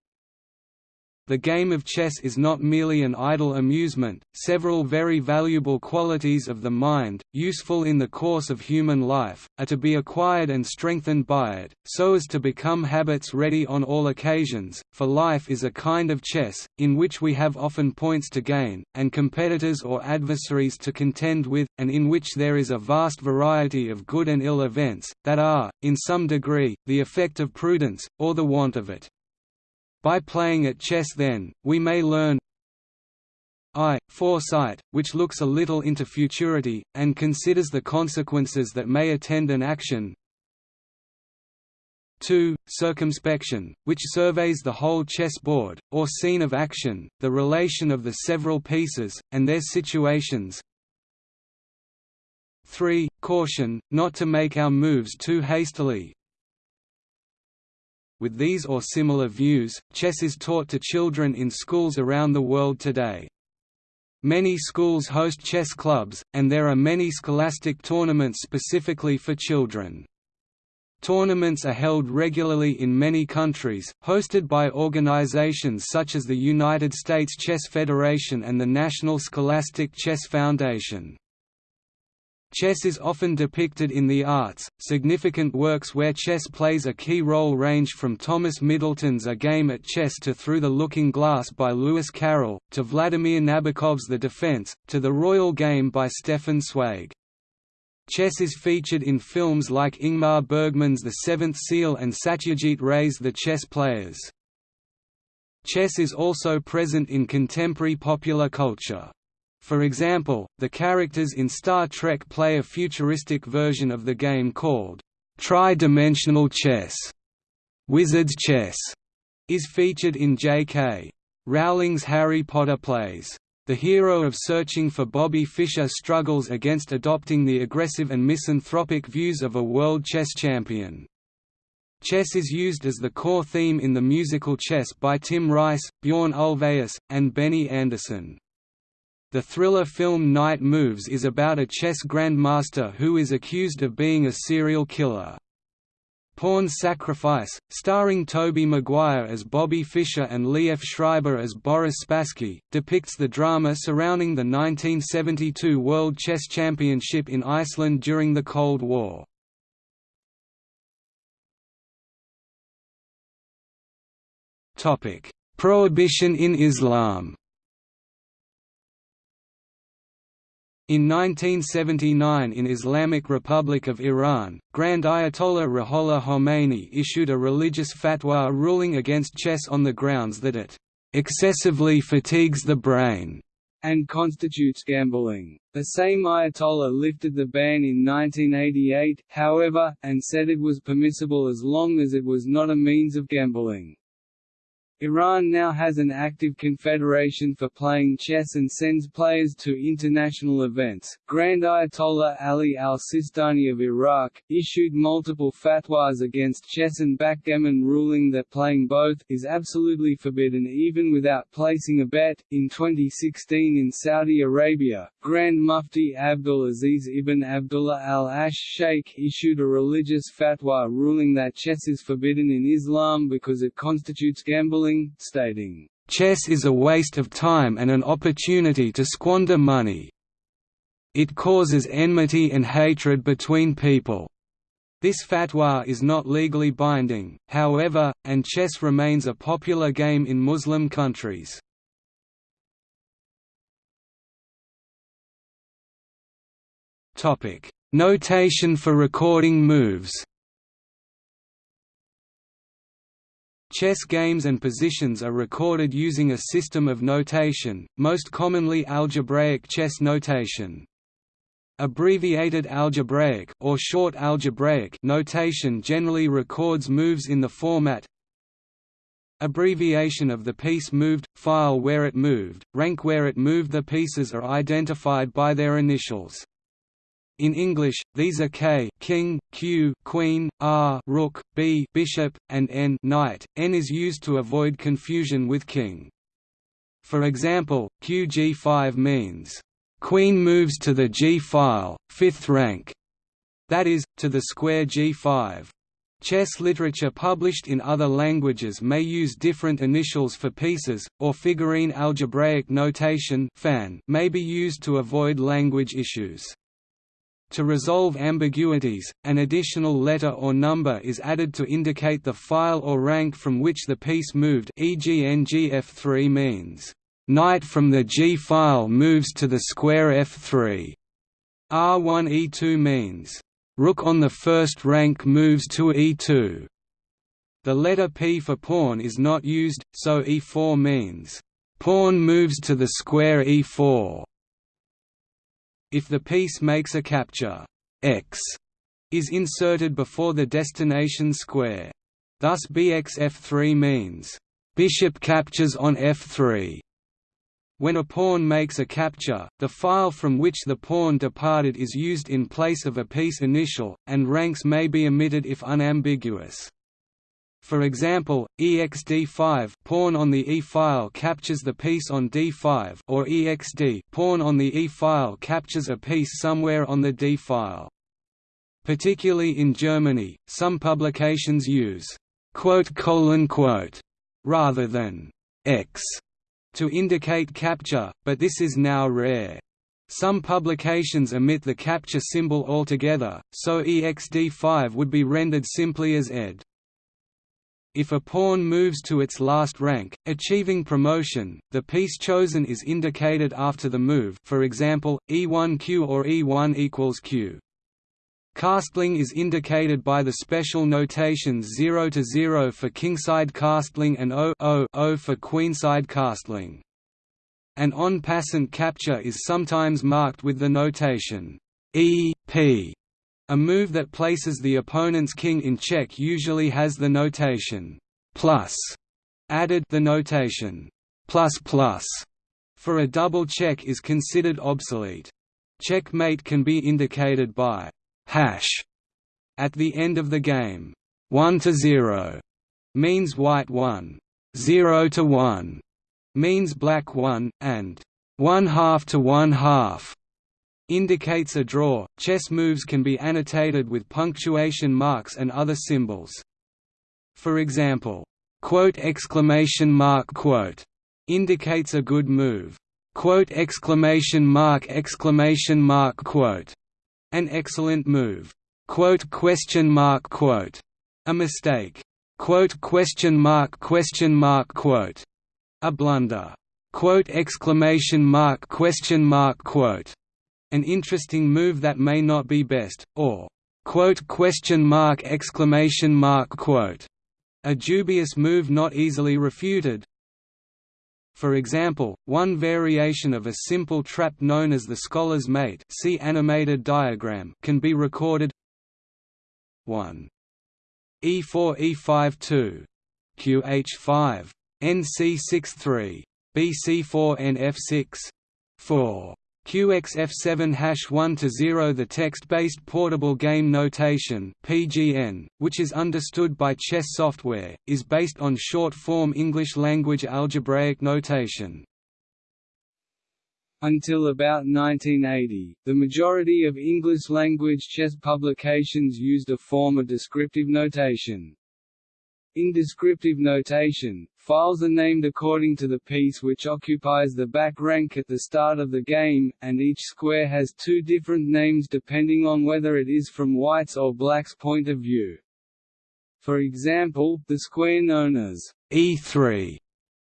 the game of chess is not merely an idle amusement, several very valuable qualities of the mind, useful in the course of human life, are to be acquired and strengthened by it, so as to become habits ready on all occasions, for life is a kind of chess, in which we have often points to gain, and competitors or adversaries to contend with, and in which there is a vast variety of good and ill events, that are, in some degree, the effect of prudence, or the want of it. By playing at chess then, we may learn I. Foresight, which looks a little into futurity, and considers the consequences that may attend an action 2. Circumspection, which surveys the whole chessboard, or scene of action, the relation of the several pieces, and their situations 3. Caution, not to make our moves too hastily, with these or similar views, chess is taught to children in schools around the world today. Many schools host chess clubs, and there are many scholastic tournaments specifically for children. Tournaments are held regularly in many countries, hosted by organizations such as the United States Chess Federation and the National Scholastic Chess Foundation. Chess is often depicted in the arts. Significant works where chess plays a key role range from Thomas Middleton's A Game at Chess to Through the Looking Glass by Lewis Carroll, to Vladimir Nabokov's The Defense, to The Royal Game by Stefan Zweig. Chess is featured in films like Ingmar Bergman's The Seventh Seal and Satyajit Ray's The Chess Players. Chess is also present in contemporary popular culture. For example, the characters in Star Trek play a futuristic version of the game called tri-dimensional chess. Wizard's Chess is featured in J.K. Rowling's Harry Potter plays. The hero of Searching for Bobby Fischer struggles against adopting the aggressive and misanthropic views of a world chess champion. Chess is used as the core theme in the musical Chess by Tim Rice, Bjorn Ulvaeus, and Benny Andersson. The thriller film Night Moves is about a chess grandmaster who is accused of being a serial killer. Pawn Sacrifice, starring Tobey Maguire as Bobby Fischer and Liev Schreiber as Boris Spassky, depicts the drama surrounding the 1972 World Chess Championship in Iceland during the Cold War. Prohibition in Islam In 1979 in Islamic Republic of Iran, Grand Ayatollah Ruhollah Khomeini issued a religious fatwa ruling against chess on the grounds that it excessively fatigues the brain
and constitutes gambling. The same Ayatollah lifted the ban in 1988, however, and said it was permissible as long as it was not a means of gambling. Iran now has an active confederation for playing chess and sends players to international events. Grand Ayatollah Ali al Sistani of Iraq issued multiple fatwas against chess and backgammon, ruling that playing both is absolutely forbidden even without placing a bet. In 2016 in Saudi Arabia, Grand Mufti Abdul Aziz ibn Abdullah al Ash Sheikh issued a religious fatwa ruling that chess is forbidden in Islam because it constitutes gambling stating,
"...chess is a waste of time and an opportunity to squander money. It causes enmity and hatred between people." This fatwa is not legally binding, however, and chess remains a popular game in Muslim countries. Notation for recording moves Chess games and positions are recorded using a system of notation, most commonly algebraic chess notation. Abbreviated algebraic or short algebraic notation generally records moves in the format Abbreviation of the piece moved, file where it moved, rank where it moved The pieces are identified by their initials. In English, these are K king, Q queen, R rook, B bishop, and N knight. N is used to avoid confusion with king. For example, QG5 means queen moves to the G file, fifth rank, that is, to the square G5. Chess literature published in other languages may use different initials for pieces, or figurine algebraic notation may be used to avoid language issues. To resolve ambiguities, an additional letter or number is added to indicate the file or rank from which the piece moved e.g. ngf3 means, "...knight from the G file moves to the square f3". R1e2 means, "...rook on the first rank moves to e2". The letter p for pawn is not used, so e4 means, "...pawn moves to the square e4". If the piece makes a capture x is inserted before the destination square. Thus bxf3 means, bishop captures on f3. When a pawn makes a capture, the file from which the pawn departed is used in place of a piece initial, and ranks may be omitted if unambiguous. For example, exd5 pawn on the E file captures the piece on D5 or exd pawn on the E file captures a piece somewhere on the D file. Particularly in Germany, some publications use rather than x to indicate capture, but this is now rare. Some publications omit the capture symbol altogether, so exd5 would be rendered simply as ed. If a pawn moves to its last rank, achieving promotion, the piece chosen is indicated after the move for example, e1q or e1 equals q. Castling is indicated by the special notations 0 to 0 for kingside castling and O, o, o for queenside castling. An en passant capture is sometimes marked with the notation E, P, a move that places the opponent's king in check usually has the notation plus added the notation plus plus for a double check is considered obsolete. Checkmate can be indicated by hash at the end of the game. 1 to 0 means white 1, 0 to 1 means black 1, and 1 half to 1 half indicates a draw. Chess moves can be annotated with punctuation marks and other symbols. For example, quote exclamation mark quote indicates a good move. Quote exclamation mark exclamation mark quote an excellent move. Quote question mark quote a mistake. Quote question mark question mark quote a blunder. Quote exclamation mark question mark quote an interesting move that may not be best, or question mark exclamation mark quote a dubious move not easily refuted. For example, one variation of a simple trap known as the scholar's mate see animated diagram can be recorded. 1 E4 E5 2 QH5 NC63 BC4 NF6 4 QXF7 1 The text-based portable game notation (PGN), which is understood by chess software, is based on short-form English-language algebraic notation.
Until about 1980, the majority of English-language chess publications used a form of descriptive notation. In descriptive notation, files are named according to the piece which occupies the back rank at the start of the game, and each square has two different names depending on whether it is from white's or black's point of view. For example, the square known as
E3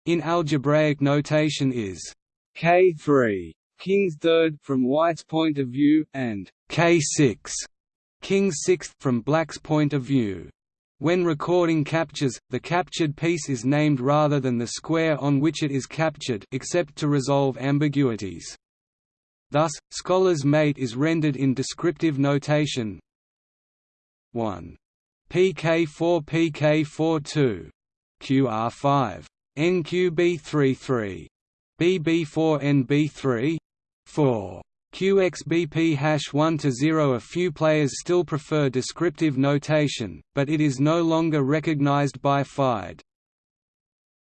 in algebraic notation is
K3, king's third from white's point of view, and
K6, king's sixth from black's point of view. When recording captures, the captured piece is named rather than the square on which it is captured except to resolve ambiguities. Thus, Scholar's mate is rendered in descriptive notation. 1. PK4 PK42 QR5 NQB33 BB4 NB3 4 QXBP hash 1 to 0 A few players still prefer descriptive notation, but it is no longer recognized by FIDE.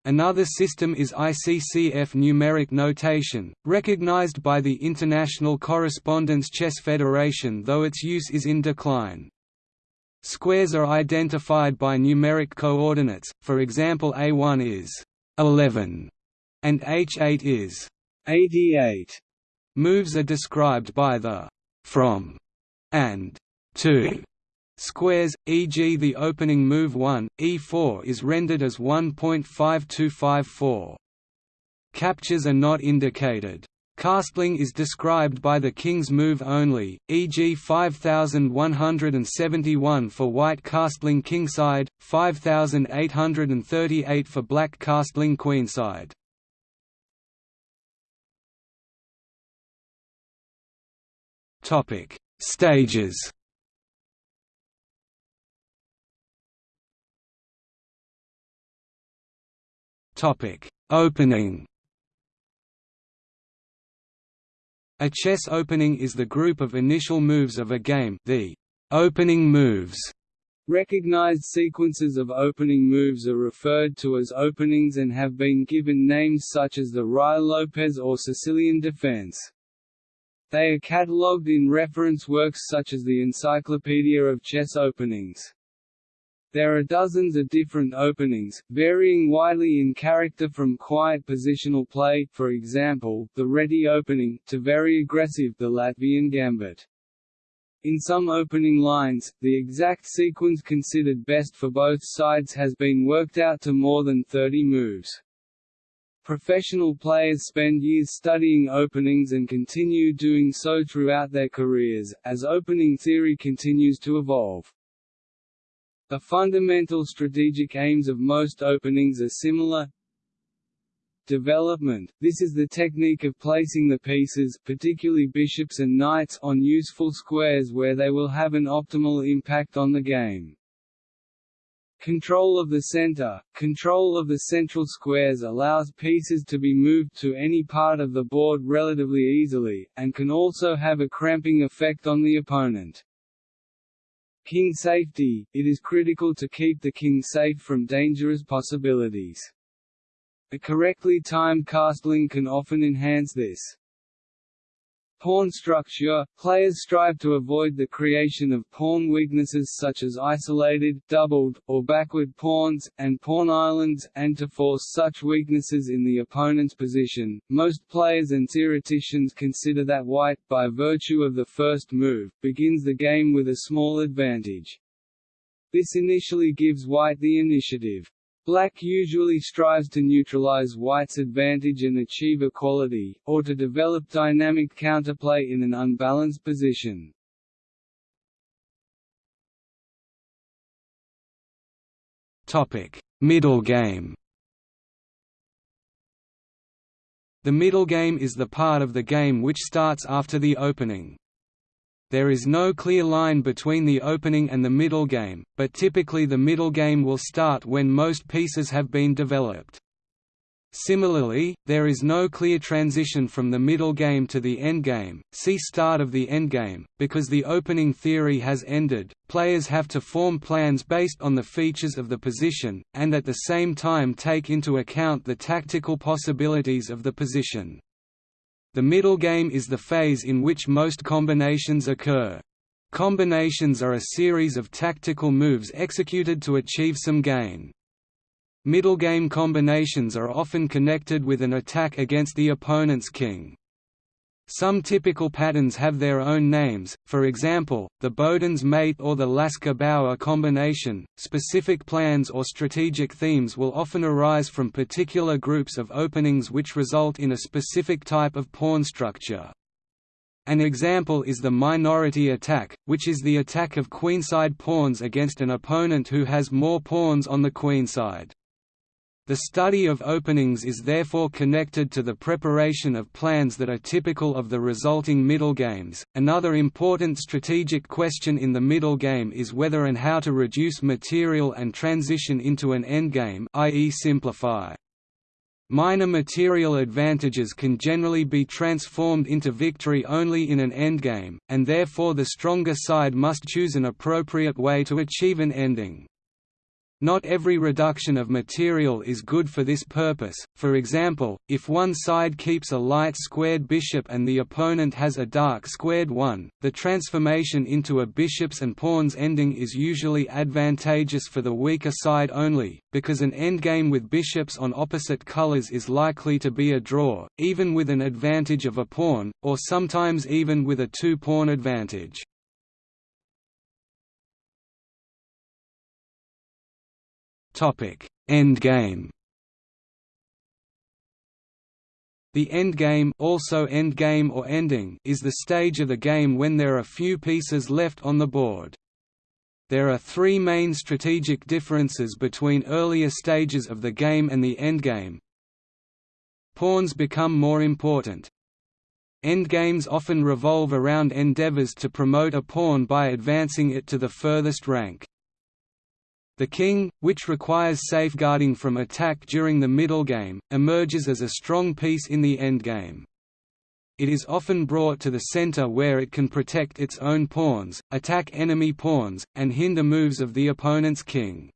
Another system is ICCF numeric notation, recognized by the International Correspondence Chess Federation though its use is in decline. Squares are identified by numeric coordinates, for example A1 is 11 and H8 is
88.
Moves are described by the from and to squares, e.g. the opening move 1, e4 is rendered as 1.5254. Captures are not indicated. Castling is described by the king's move only, e.g. 5171 for white castling kingside, 5838 for black castling queenside. Topic: Stages. Topic: Opening. A chess opening is the group of initial moves of a game, the opening moves.
Recognized sequences of opening moves are referred to as openings and have been given names such as the Ruy-Lopez or Sicilian defense. They are catalogued in reference works such as the Encyclopedia of Chess Openings. There are dozens of different openings, varying widely in character from quiet positional play for example, the Reti opening, to very aggressive the Latvian gambit. In some opening lines, the exact sequence considered best for both sides has been worked out to more than 30 moves. Professional players spend years studying openings and continue doing so throughout their careers, as opening theory continues to evolve. The fundamental strategic aims of most openings are similar. Development – This is the technique of placing the pieces particularly bishops and knights on useful squares where they will have an optimal impact on the game. Control of the center – Control of the central squares allows pieces to be moved to any part of the board relatively easily, and can also have a cramping effect on the opponent. King safety – It is critical to keep the king safe from dangerous possibilities. A correctly timed castling can often enhance this. Pawn structure – Players strive to avoid the creation of pawn weaknesses such as isolated, doubled, or backward pawns, and pawn islands, and to force such weaknesses in the opponent's position. Most players and theoreticians consider that white, by virtue of the first move, begins the game with a small advantage. This initially gives white the initiative. Black usually strives to neutralize white's advantage and achieve equality, or to develop dynamic counterplay in an unbalanced position.
Middle game The middle game is the part of the game which starts after the opening. There is no clear line between the opening and the middle game, but typically the middle game will start when most pieces have been developed. Similarly, there is no clear transition from the middle game to the endgame, see start of the endgame, because the opening theory has ended, players have to form plans based on the features of the position, and at the same time take into account the tactical possibilities of the position. The middle game is the phase in which most combinations occur. Combinations are a series of tactical moves executed to achieve some gain. Middle game combinations are often connected with an attack against the opponent's king. Some typical patterns have their own names, for example, the Boden's mate or the Lasker-Bauer combination. Specific plans or strategic themes will often arise from particular groups of openings which result in a specific type of pawn structure. An example is the minority attack, which is the attack of queenside pawns against an opponent who has more pawns on the queenside. The study of openings is therefore connected to the preparation of plans that are typical of the resulting middle games. Another important strategic question in the middle game is whether and how to reduce material and transition into an endgame, i.e., simplify. Minor material advantages can generally be transformed into victory only in an endgame, and therefore the stronger side must choose an appropriate way to achieve an ending. Not every reduction of material is good for this purpose, for example, if one side keeps a light squared bishop and the opponent has a dark squared one, the transformation into a bishops and pawns ending is usually advantageous for the weaker side only, because an endgame with bishops on opposite colors is likely to be a draw, even with an advantage of a pawn, or sometimes even with a two-pawn advantage. Topic: Endgame. The endgame, also endgame or ending, is the stage of the game when there are few pieces left on the board. There are three main strategic differences between earlier stages of the game and the endgame. Pawns become more important. Endgames often revolve around endeavors to promote a pawn by advancing it to the furthest rank. The king, which requires safeguarding from attack during the middle game, emerges as a strong piece in the endgame. It is often brought to the center where it can protect its own pawns, attack enemy pawns, and hinder moves of the opponent's king.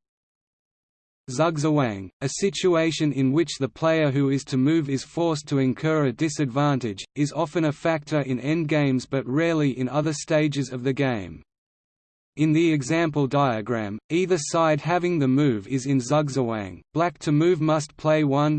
Zugzwang, a situation in which the player who is to move is forced to incur a disadvantage, is often a factor in endgames but rarely in other stages of the game. In the example diagram, either side having the move is in Zugzwang. Black to move must play 1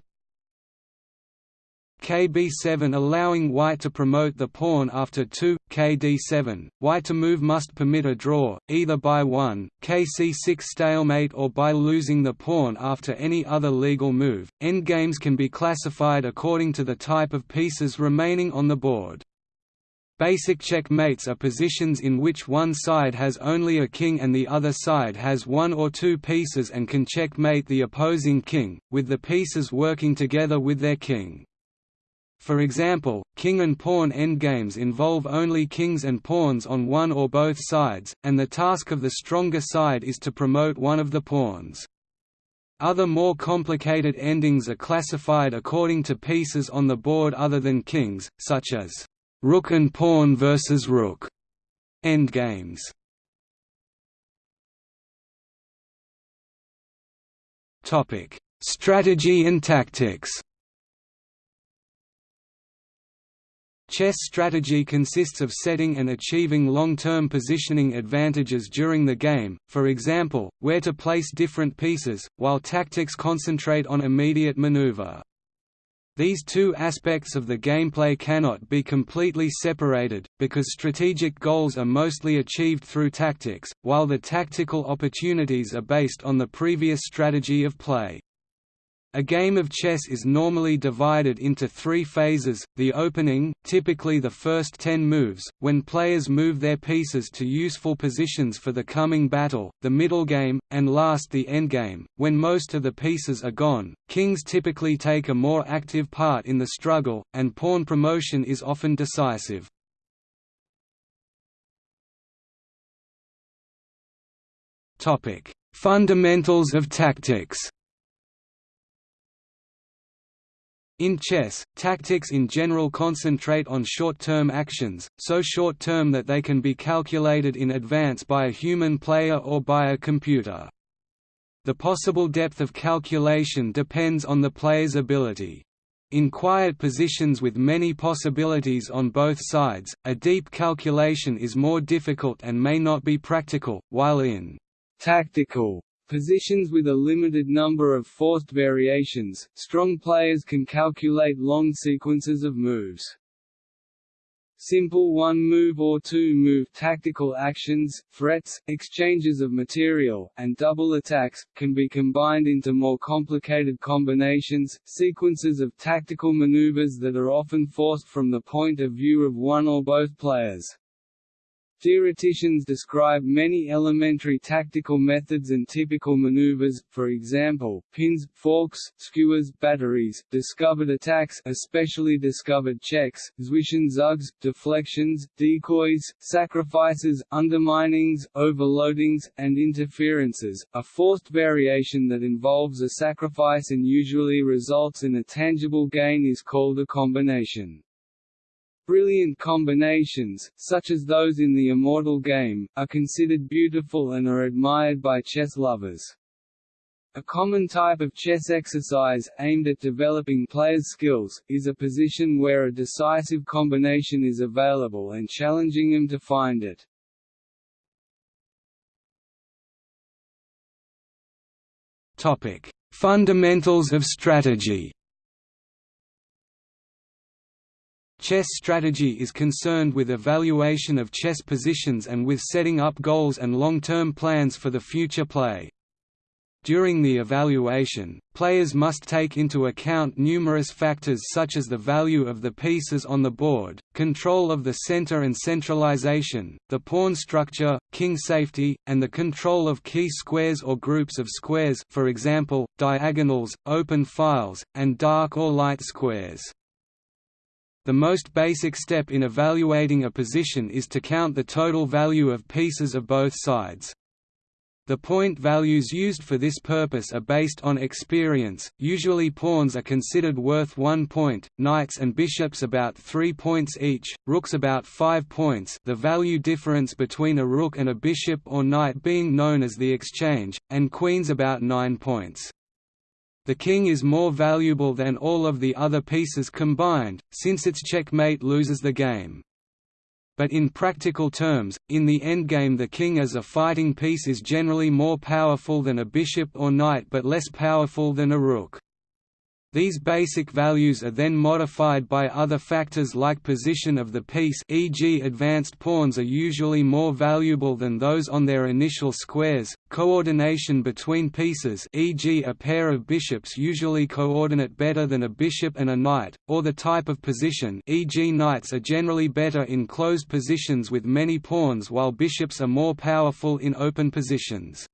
KB7 allowing white to promote the pawn after 2, KD7. White to move must permit a draw, either by 1, KC6 stalemate or by losing the pawn after any other legal move. Endgames can be classified according to the type of pieces remaining on the board. Basic checkmates are positions in which one side has only a king and the other side has one or two pieces and can checkmate the opposing king, with the pieces working together with their king. For example, king and pawn endgames involve only kings and pawns on one or both sides, and the task of the stronger side is to promote one of the pawns. Other more complicated endings are classified according to pieces on the board other than kings, such as Rook and pawn versus rook endgames. Topic: Strategy and tactics. Chess strategy consists of setting and achieving long-term positioning advantages during the game, for example, where to place different pieces, while tactics concentrate on immediate maneuver. These two aspects of the gameplay cannot be completely separated, because strategic goals are mostly achieved through tactics, while the tactical opportunities are based on the previous strategy of play. A game of chess is normally divided into three phases, the opening typically the first ten moves, when players move their pieces to useful positions for the coming battle, the middle game, and last the endgame, when most of the pieces are gone. Kings typically take a more active part in the struggle, and pawn promotion is often decisive. Fundamentals of tactics In chess, tactics in general concentrate on short-term actions, so short-term that they can be calculated in advance by a human player or by a computer. The possible depth of calculation depends on the player's ability. In quiet positions with many possibilities on both sides, a deep calculation is more difficult and may not be practical, while in
tactical Positions with a limited number of forced variations, strong players can calculate long sequences of moves. Simple one-move or two-move tactical actions, threats, exchanges of material, and double attacks, can be combined into more complicated combinations, sequences of tactical maneuvers that are often forced from the point of view of one or both players. Theoreticians describe many elementary tactical methods and typical maneuvers, for example, pins, forks, skewers, batteries, discovered attacks especially discovered checks, zwischenzugs, deflections, decoys, sacrifices, underminings, overloadings, and interferences. A forced variation that involves a sacrifice and usually results in a tangible gain is called a combination. Brilliant combinations, such as those in the Immortal game, are considered beautiful and are admired by chess lovers. A common type of chess exercise, aimed at developing players' skills, is a position where a decisive combination is available and challenging them to find it.
Fundamentals of strategy Chess strategy is concerned with evaluation of chess positions and with setting up goals and long-term plans for the future play. During the evaluation, players must take into account numerous factors such as the value of the pieces on the board, control of the center and centralization, the pawn structure, king safety, and the control of key squares or groups of squares for example, diagonals, open files, and dark or light squares. The most basic step in evaluating a position is to count the total value of pieces of both sides. The point values used for this purpose are based on experience, usually pawns are considered worth one point, knights and bishops about three points each, rooks about five points the value difference between a rook and a bishop or knight being known as the exchange, and queens about nine points. The king is more valuable than all of the other pieces combined, since its checkmate loses the game. But in practical terms, in the endgame the king as a fighting piece is generally more powerful than a bishop or knight but less powerful than a rook. These basic values are then modified by other factors like position of the piece e.g. advanced pawns are usually more valuable than those on their initial squares, coordination between pieces e.g. a pair of bishops usually coordinate better than a bishop and a knight, or the type of position e.g. knights are generally better in closed positions with many pawns while bishops are more powerful in open positions.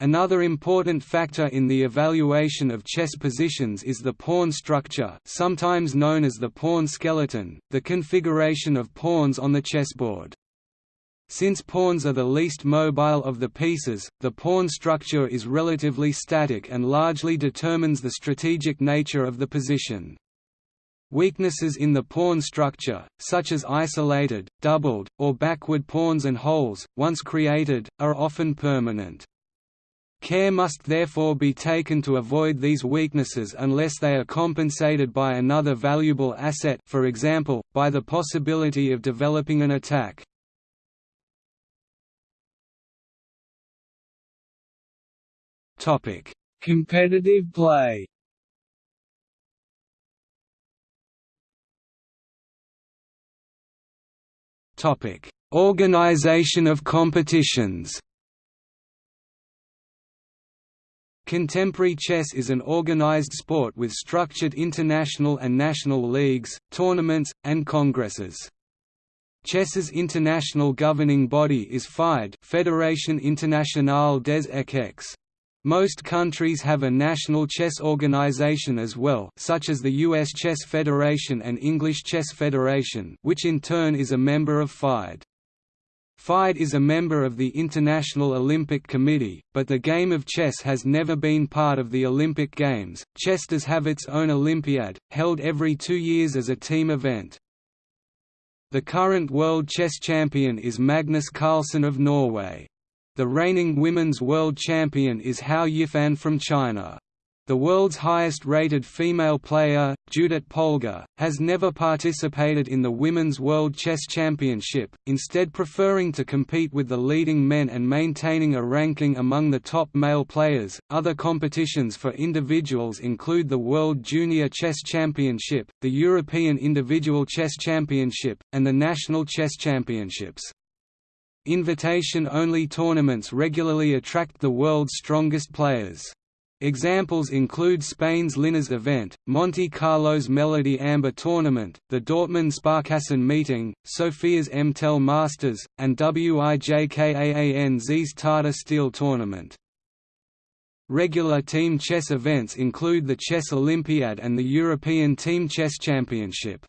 Another important factor in the evaluation of chess positions is the pawn structure sometimes known as the pawn skeleton, the configuration of pawns on the chessboard. Since pawns are the least mobile of the pieces, the pawn structure is relatively static and largely determines the strategic nature of the position. Weaknesses in the pawn structure, such as isolated, doubled, or backward pawns and holes, once created, are often permanent. Care must therefore be taken to avoid these weaknesses unless they are compensated by another valuable asset for example, by the possibility of developing an attack.
Competitive play
Organization of competitions Contemporary chess is an organized sport with structured international and national leagues, tournaments, and congresses. Chess's international governing body is FIDE Fédération Internationale des Échecs. Most countries have a national chess organization as well such as the U.S. Chess Federation and English Chess Federation which in turn is a member of FIDE. FIDE is a member of the International Olympic Committee, but the game of chess has never been part of the Olympic Games. Chess does have its own Olympiad, held every two years as a team event. The current world chess champion is Magnus Carlsen of Norway. The reigning women's world champion is Hou Yifan from China. The world's highest-rated female player, Judit Polgar, has never participated in the Women's World Chess Championship, instead preferring to compete with the leading men and maintaining a ranking among the top male players. Other competitions for individuals include the World Junior Chess Championship, the European Individual Chess Championship, and the National Chess Championships. Invitation-only tournaments regularly attract the world's strongest players. Examples include Spain's Linares event, Monte Carlo's Melody Amber tournament, the Dortmund Sparkassen meeting, Sofia's MTEL Masters, and Wijk aan Zee's Tata Steel tournament. Regular team chess events include the Chess Olympiad and the European Team Chess Championship.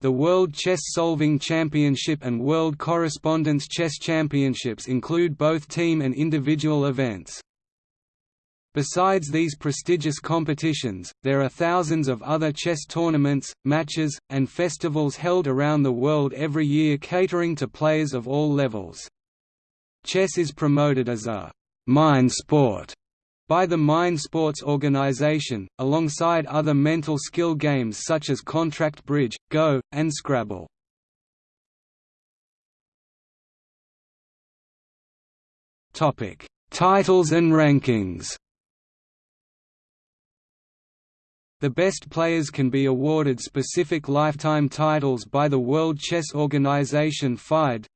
The World Chess Solving Championship and World Correspondence Chess Championships include both team and individual events. Besides these prestigious competitions, there are thousands of other chess tournaments, matches, and festivals held around the world every year catering to players of all levels. Chess is promoted as a «mind sport» by the Mind Sports organization, alongside other mental skill games such as Contract Bridge, Go, and Scrabble. Titles and rankings The best players can be awarded specific lifetime titles by the World Chess Organization FIDE.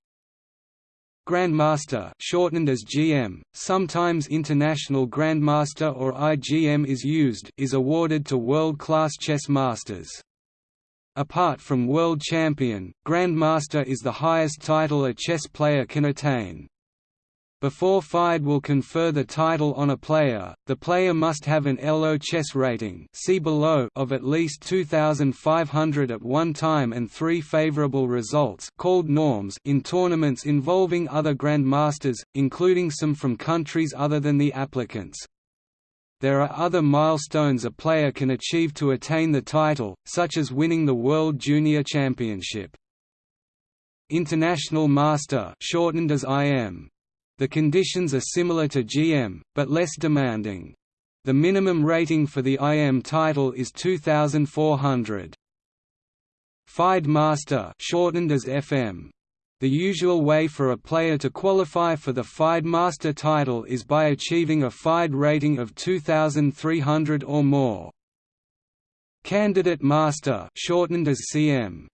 Grandmaster shortened as GM, sometimes International Grandmaster or IGM is used is awarded to world-class chess masters. Apart from World Champion, Grandmaster is the highest title a chess player can attain. Before FIDE will confer the title on a player, the player must have an ELO chess rating see below of at least 2,500 at one time and three favorable results called norms in tournaments involving other grandmasters, including some from countries other than the applicants. There are other milestones a player can achieve to attain the title, such as winning the World Junior Championship. International Master shortened as IM the conditions are similar to GM, but less demanding. The minimum rating for the IM title is 2400. FIDE Master shortened as FM. The usual way for a player to qualify for the FIDE Master title is by achieving a FIDE rating of 2300 or more. Candidate Master shortened as CM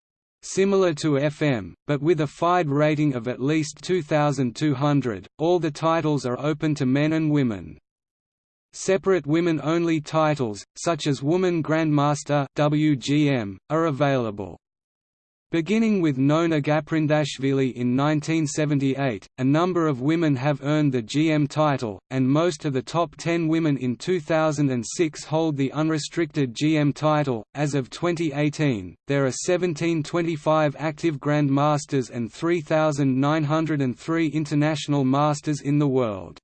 Similar to FM, but with a FIDE rating of at least 2,200, all the titles are open to men and women. Separate women-only titles, such as Woman Grandmaster WGM, are available. Beginning with Nona Gaprindashvili in 1978, a number of women have earned the GM title, and most of the top 10 women in 2006 hold the unrestricted GM title. As of 2018, there are 1725 active Grandmasters and 3,903 international masters in the world.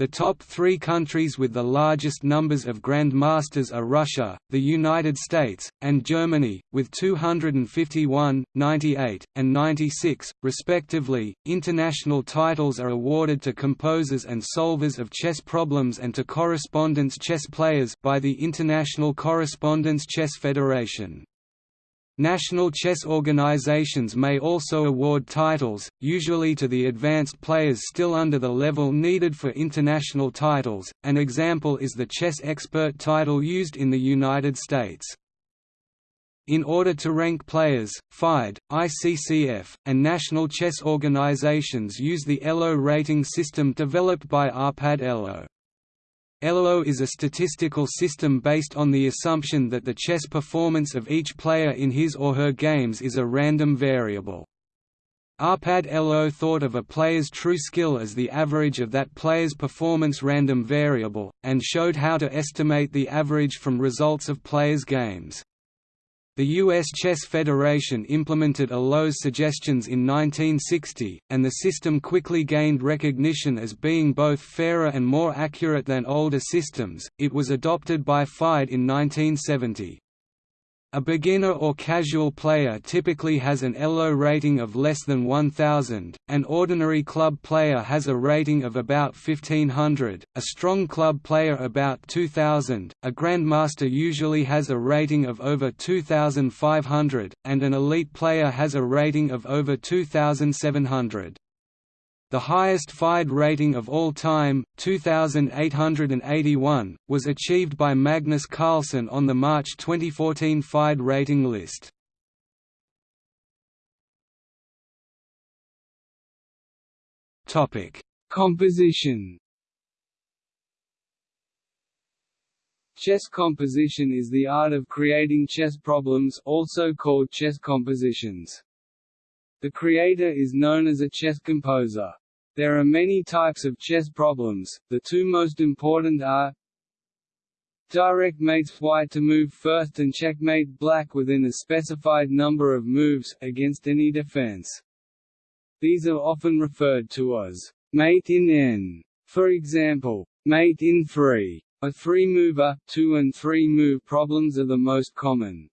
The top three countries with the largest numbers of Grand Masters are Russia, the United States, and Germany, with 251, 98, and 96, respectively. International titles are awarded to composers and solvers of chess problems and to correspondence chess players by the International Correspondence Chess Federation. National chess organizations may also award titles, usually to the advanced players still under the level needed for international titles, an example is the chess expert title used in the United States. In order to rank players, FIDE, ICCF, and national chess organizations use the ELO rating system developed by Arpad ELO. ELO is a statistical system based on the assumption that the chess performance of each player in his or her games is a random variable. Arpad ELO thought of a player's true skill as the average of that player's performance random variable, and showed how to estimate the average from results of players' games. The U.S. Chess Federation implemented ELO's suggestions in 1960, and the system quickly gained recognition as being both fairer and more accurate than older systems. It was adopted by FIDE in 1970. A beginner or casual player typically has an ELO rating of less than 1000, an ordinary club player has a rating of about 1500, a strong club player about 2000, a grandmaster usually has a rating of over 2500, and an elite player has a rating of over 2700. The highest FIDE rating of all time, 2,881, was achieved by Magnus Carlsen on the March 2014 FIDE rating list.
Composition Chess composition is the art of creating chess problems also called chess compositions. The creator is known as a chess composer. There are many types of chess problems, the two most important are Direct mates white to move first and checkmate black within a specified number of moves, against any defense. These are often referred to as mate in n. For example, mate in 3. A three-mover, two and three-move problems are the most common.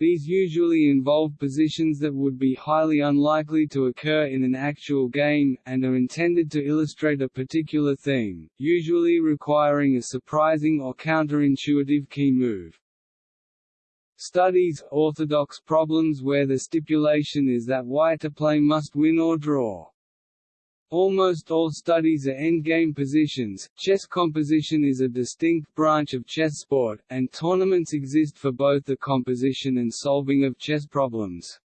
These usually involve positions that would be highly unlikely to occur in an actual game, and are intended to illustrate a particular theme, usually requiring a surprising or counterintuitive key move. Studies orthodox problems where the stipulation is that white to play must win or draw. Almost all studies are endgame positions. Chess composition is a distinct branch of chess sport, and tournaments exist for both the composition and solving of chess problems.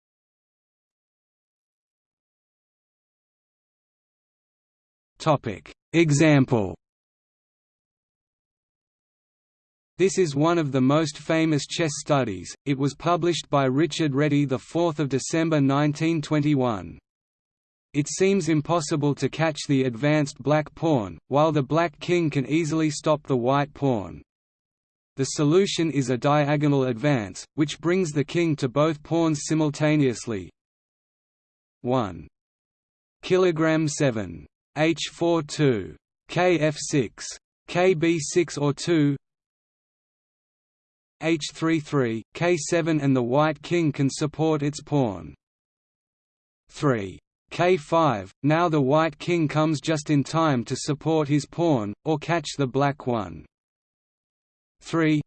Topic: Example. This is one of the most famous chess studies. It was published by Richard Reti the 4th of December 1921. It seems impossible to catch the advanced black pawn, while the black king can easily stop the white pawn. The solution is a diagonal advance, which brings the king to both pawns simultaneously. 1 kilogram 7 h42 kf6 kb6 or 2 h33 k7 and the white king can support its pawn. 3 k5, now the white king comes just in time to support his pawn, or catch the black one. 3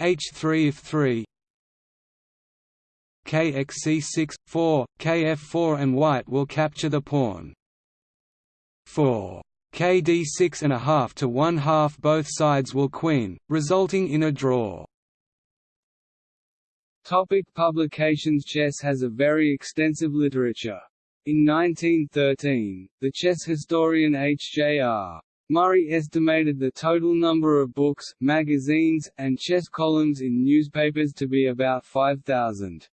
h3 if 3 kxc6, 4, kf4 and white will capture the pawn. 4 kd6 and a half to one half both sides will queen, resulting in a draw.
Topic publications Chess has a very extensive literature. In 1913, the chess historian H.J.R. Murray estimated the total number of books, magazines, and chess columns in newspapers to be about 5,000.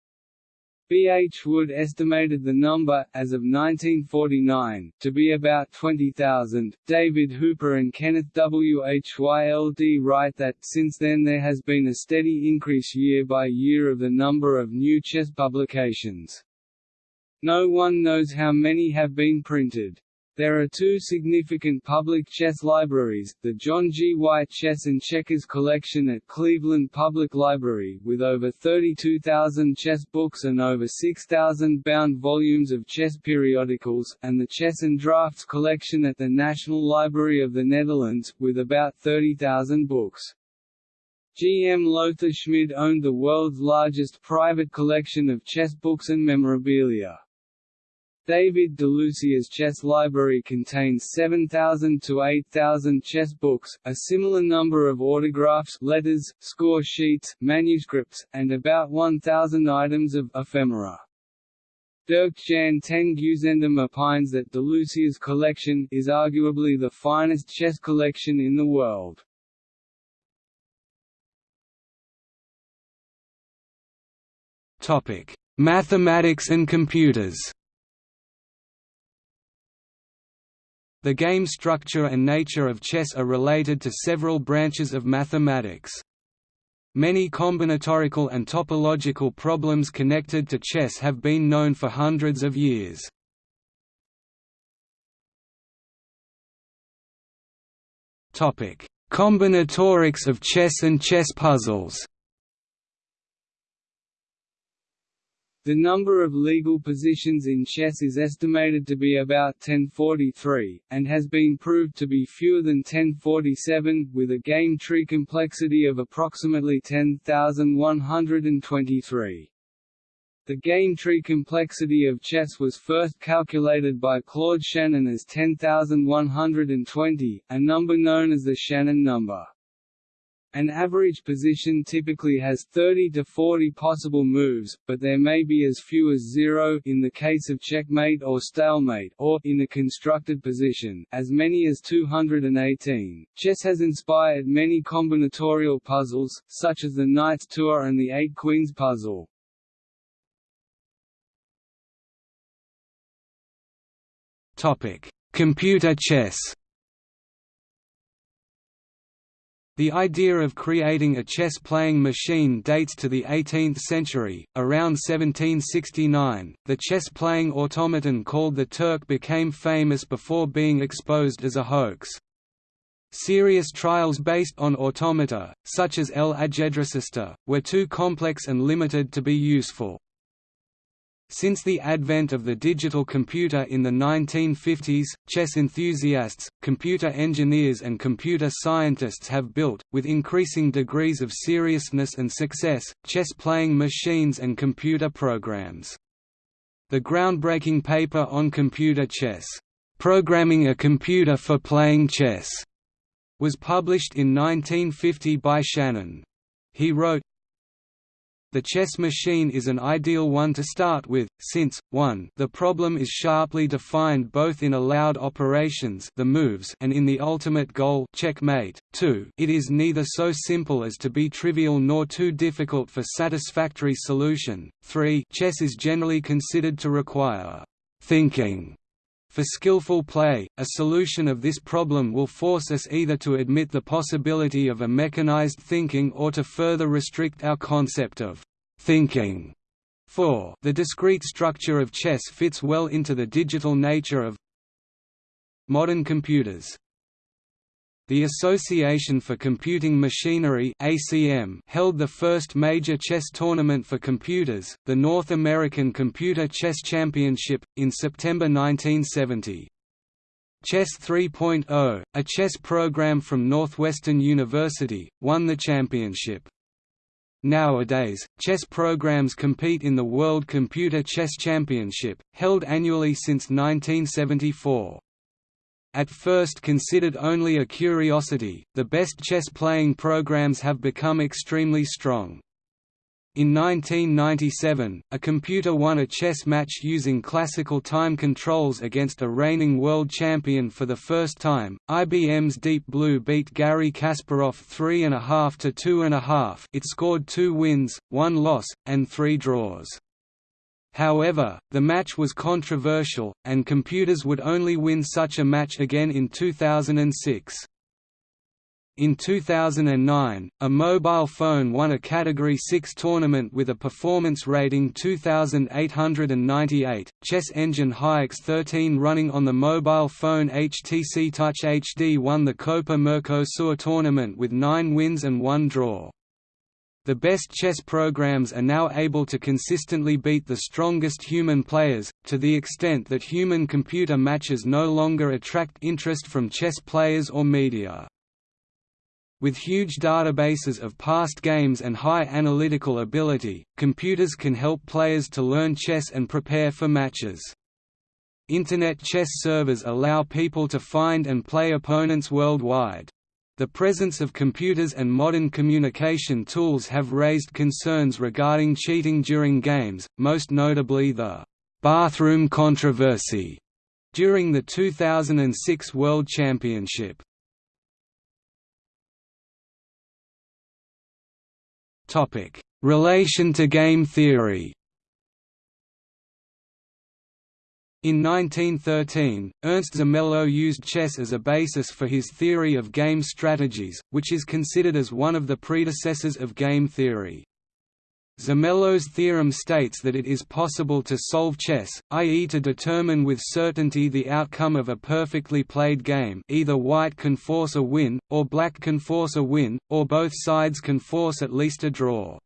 B. H. Wood estimated the number, as of 1949, to be about 20,000. David Hooper and Kenneth W. H. Y. L. D. write that, since then there has been a steady increase year by year of the number of new chess publications. No one knows how many have been printed. There are two significant public chess libraries, the John G. White Chess and Checkers Collection at Cleveland Public Library with over 32,000 chess books and over 6,000 bound volumes of chess periodicals, and the Chess and Drafts Collection at the National Library of the Netherlands, with about 30,000 books. G. M. Lothar Schmid owned the world's largest private collection of chess books and memorabilia. David DeLucia's chess library contains 7,000 to 8,000 chess books, a similar number of autographs letters, score sheets, manuscripts, and about 1,000 items of ephemera. Dirk Jan ten Geuzendam opines that DeLucia's collection is arguably the finest chess collection in the world.
Mathematics and computers The game structure and nature of chess are related to several branches of mathematics. Many combinatorical and topological problems connected to chess have been known for hundreds of years. Combinatorics of chess and chess puzzles
The number of legal positions in chess is estimated to be about 1043, and has been proved to be fewer than 1047, with a game tree complexity of approximately 10,123. The game tree complexity of chess was first calculated by Claude Shannon as 10,120, a number known as the Shannon number. An average position typically has 30 to 40 possible moves, but there may be as few as zero in the case of checkmate or stalemate or, in a constructed position, as many as 218. Chess has inspired many combinatorial puzzles, such as the Knight's Tour and the Eight Queens puzzle.
Computer chess The idea of creating a chess-playing machine dates to the 18th century. Around 1769, the chess-playing automaton called the Turk became famous before being exposed as a hoax. Serious trials based on automata, such as El Ajedrecista, were too complex and limited to be useful. Since the advent of the digital computer in the 1950s, chess enthusiasts, computer engineers and computer scientists have built, with increasing degrees of seriousness and success, chess-playing machines and computer programs. The groundbreaking paper on computer chess, "'Programming a Computer for Playing Chess' was published in 1950 by Shannon. He wrote, the chess machine is an ideal one to start with, since, 1 the problem is sharply defined both in allowed operations the moves and in the ultimate goal checkmate, 2 it is neither so simple as to be trivial nor too difficult for satisfactory solution, 3 chess is generally considered to require «thinking» For skillful play, a solution of this problem will force us either to admit the possibility of a mechanized thinking or to further restrict our concept of thinking. 4. The discrete structure of chess fits well into the digital nature of modern computers. The Association for Computing Machinery (ACM) held the first major chess tournament for computers, the North American Computer Chess Championship, in September 1970. Chess 3.0, a chess program from Northwestern University, won the championship. Nowadays, chess programs compete in the World Computer Chess Championship, held annually since 1974. At first considered only a curiosity, the best chess-playing programs have become extremely strong. In 1997, a computer won a chess match using classical time controls against a reigning world champion for the first time. IBM's Deep Blue beat Garry Kasparov 3.5 to 2.5. It scored two wins, one loss, and three draws. However, the match was controversial, and computers would only win such a match again in 2006. In 2009, a mobile phone won a Category 6 tournament with a performance rating 2898. Chess engine Hiarcs 13 running on the mobile phone HTC Touch HD won the Copa Mercosur tournament with 9 wins and 1 draw. The best chess programs are now able to consistently beat the strongest human players, to the extent that human-computer matches no longer attract interest from chess players or media. With huge databases of past games and high analytical ability, computers can help players to learn chess and prepare for matches. Internet chess servers allow people to find and play opponents worldwide. The presence of computers and modern communication tools have raised concerns regarding cheating during games, most notably the «bathroom controversy» during the 2006 World Championship. Relation to game theory In 1913, Ernst Zermelo used chess as a basis for his theory of game strategies, which is considered as one of the predecessors of game theory. Zermelo's theorem states that it is possible to solve chess, i.e. to determine with certainty the outcome of a perfectly played game either white can force a win, or black can force a win, or both sides can force at least a draw.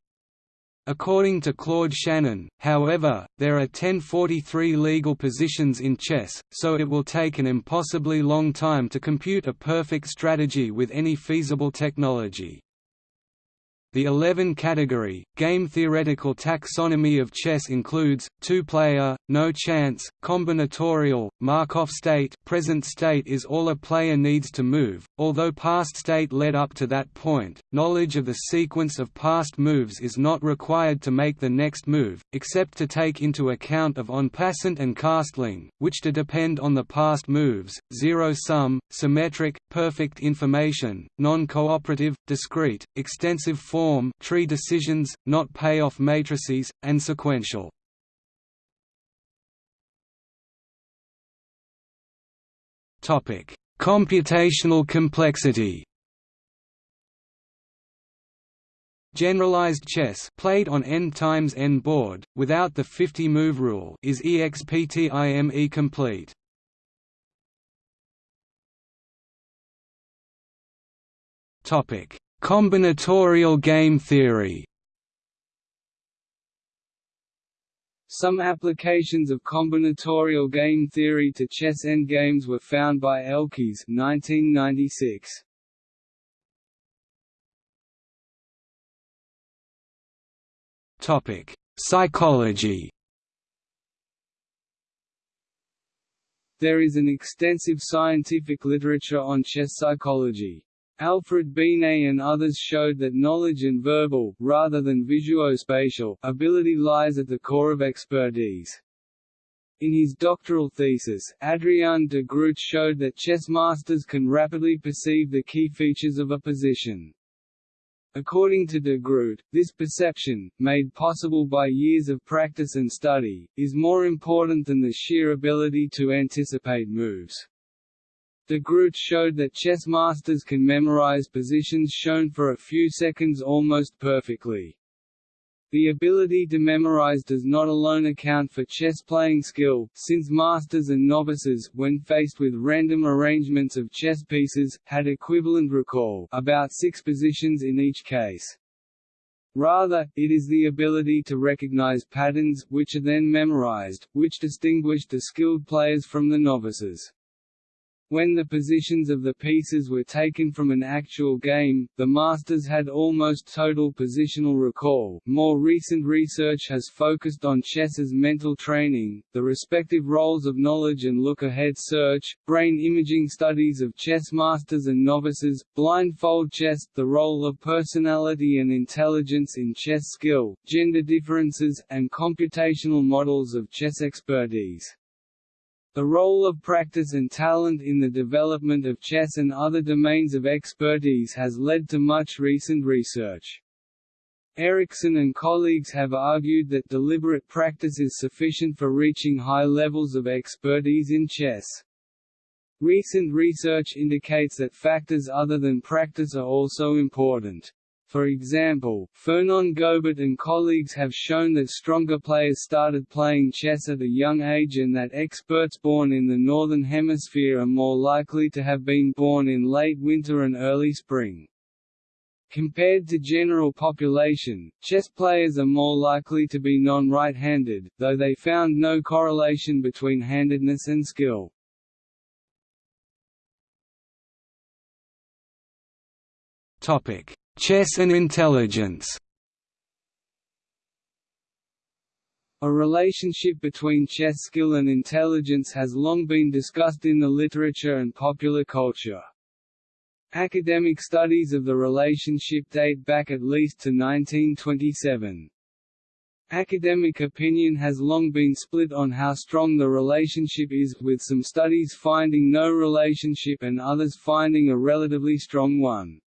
According to Claude Shannon, however, there are 1043 legal positions in chess, so it will take an impossibly long time to compute a perfect strategy with any feasible technology. The 11-category, game-theoretical taxonomy of chess includes, two-player, no chance, combinatorial, Markov state present state is all a player needs to move, although past state led up to that point, knowledge of the sequence of past moves is not required to make the next move, except to take into account of en passant and castling, which to depend on the past moves, zero-sum, symmetric, perfect information, non-cooperative, discrete, extensive form form tree decisions, not payoff matrices, and sequential. Computational complexity. Generalized chess played on n times n board, without the 50-move rule is exptime complete. Topic: Combinatorial game theory
Some applications of combinatorial game theory to chess endgames were found by Elkies 1996.
Topic: Psychology.
There is an extensive scientific literature on chess psychology. Alfred Binet and others showed that knowledge and verbal, rather than visuospatial, ability lies at the core of expertise. In his doctoral thesis, Adrien de Groot showed that chess masters can rapidly perceive the key features of a position. According to de Groot, this perception, made possible by years of practice and study, is more important than the sheer ability to anticipate moves. De Groot showed that chess masters can memorize positions shown for a few seconds almost perfectly. The ability to memorize does not alone account for chess playing skill, since masters and novices, when faced with random arrangements of chess pieces, had equivalent recall about six positions in each case. Rather, it is the ability to recognize patterns, which are then memorized, which distinguish the skilled players from the novices. When the positions of the pieces were taken from an actual game, the masters had almost total positional recall. More recent research has focused on chess's mental training, the respective roles of knowledge and look-ahead search, brain imaging studies of chess masters and novices, blindfold chess, the role of personality and intelligence in chess skill, gender differences, and computational models of chess expertise. The role of practice and talent in the development of chess and other domains of expertise has led to much recent research. Ericsson and colleagues have argued that deliberate practice is sufficient for reaching high levels of expertise in chess. Recent research indicates that factors other than practice are also important. For example, Fernand Gobet and colleagues have shown that stronger players started playing chess at a young age and that experts born in the Northern Hemisphere are more likely to have been born in late winter and early spring. Compared to general population, chess players are more likely to be non-right-handed, though they found no correlation between handedness and skill.
Topic: Chess and intelligence
A relationship between chess skill and intelligence has long been discussed in the literature and popular culture. Academic studies of the relationship date back at least to 1927. Academic opinion has long been split on how strong the relationship is, with some studies finding no relationship and others finding a relatively strong one.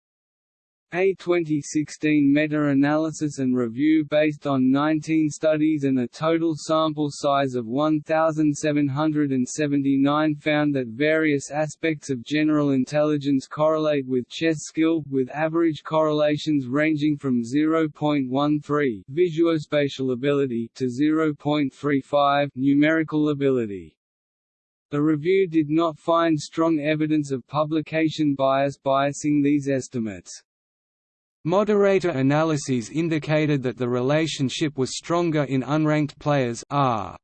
A 2016 meta-analysis and review based on 19 studies and a total sample size of 1,779 found that various aspects of general intelligence correlate with chess skill, with average correlations ranging from 0.13 visuospatial ability to 0.35 numerical ability. The review did not find strong evidence of publication bias biasing these estimates.
Moderator analyses indicated that the relationship was stronger in unranked players R.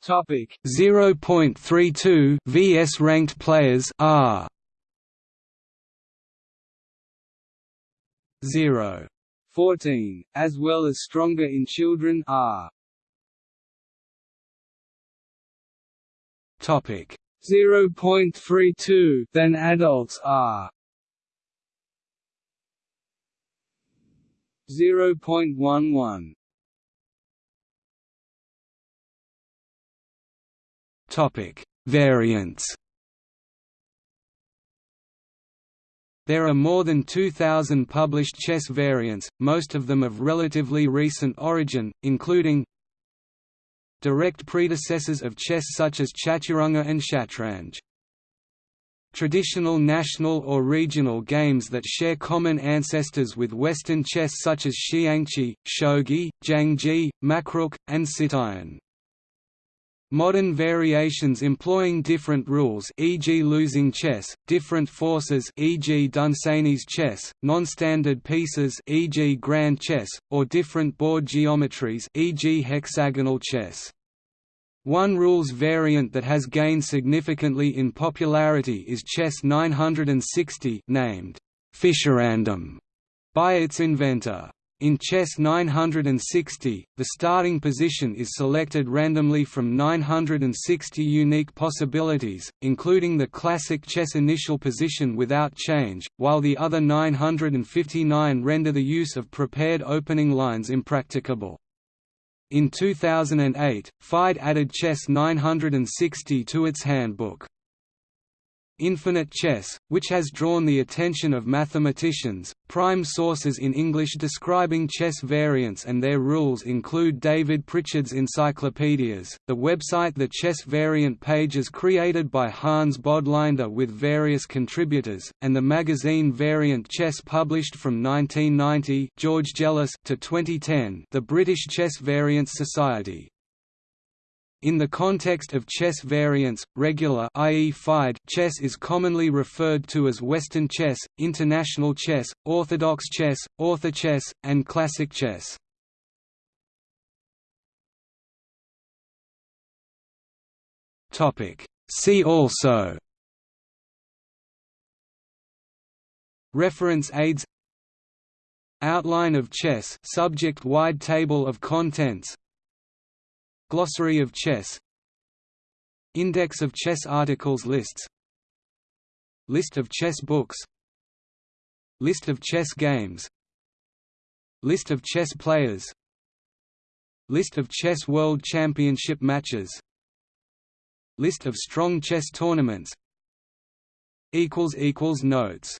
Topic.
0.32 vs ranked players R. 0
14 as well as stronger in children R.
Topic
0.32 than adults are 0.11
Topic. Variants. There are more than 2,000 published chess variants, most of them of relatively recent origin, including direct predecessors of chess such as chaturanga and shatranj. Traditional national or regional games that share common ancestors with Western chess such as xiangqi, shogi, janggi, makruk, and sittuyin. Modern variations employing different rules e.g. losing chess, different forces e.g. Dunsany's chess, non-standard pieces e.g. grand chess, or different board geometries e.g. hexagonal chess. One rules variant that has gained significantly in popularity is Chess 960 named Fischerandom by its inventor. In Chess 960, the starting position is selected randomly from 960 unique possibilities, including the classic chess initial position without change, while the other 959 render the use of prepared opening lines impracticable. In 2008, FIDE added Chess 960 to its handbook. Infinite Chess, which has drawn the attention of mathematicians. Prime sources in English describing chess variants and their rules include David Pritchard's encyclopedias, the website The Chess Variant pages created by Hans Bodlaender with various contributors, and the magazine Variant Chess published from 1990 George Jelliss to 2010 the British Chess Variants Society. In the context of chess variants, regular i.e. FIDE chess is commonly referred to as Western chess, international chess, orthodox chess, orthochess, and classic chess. Topic See also Reference aids Outline of chess subject-wide table of contents Glossary of chess. Index of chess articles lists. List of chess books. List of chess games. List of chess players. List of chess world championship matches. List of strong chess tournaments. Notes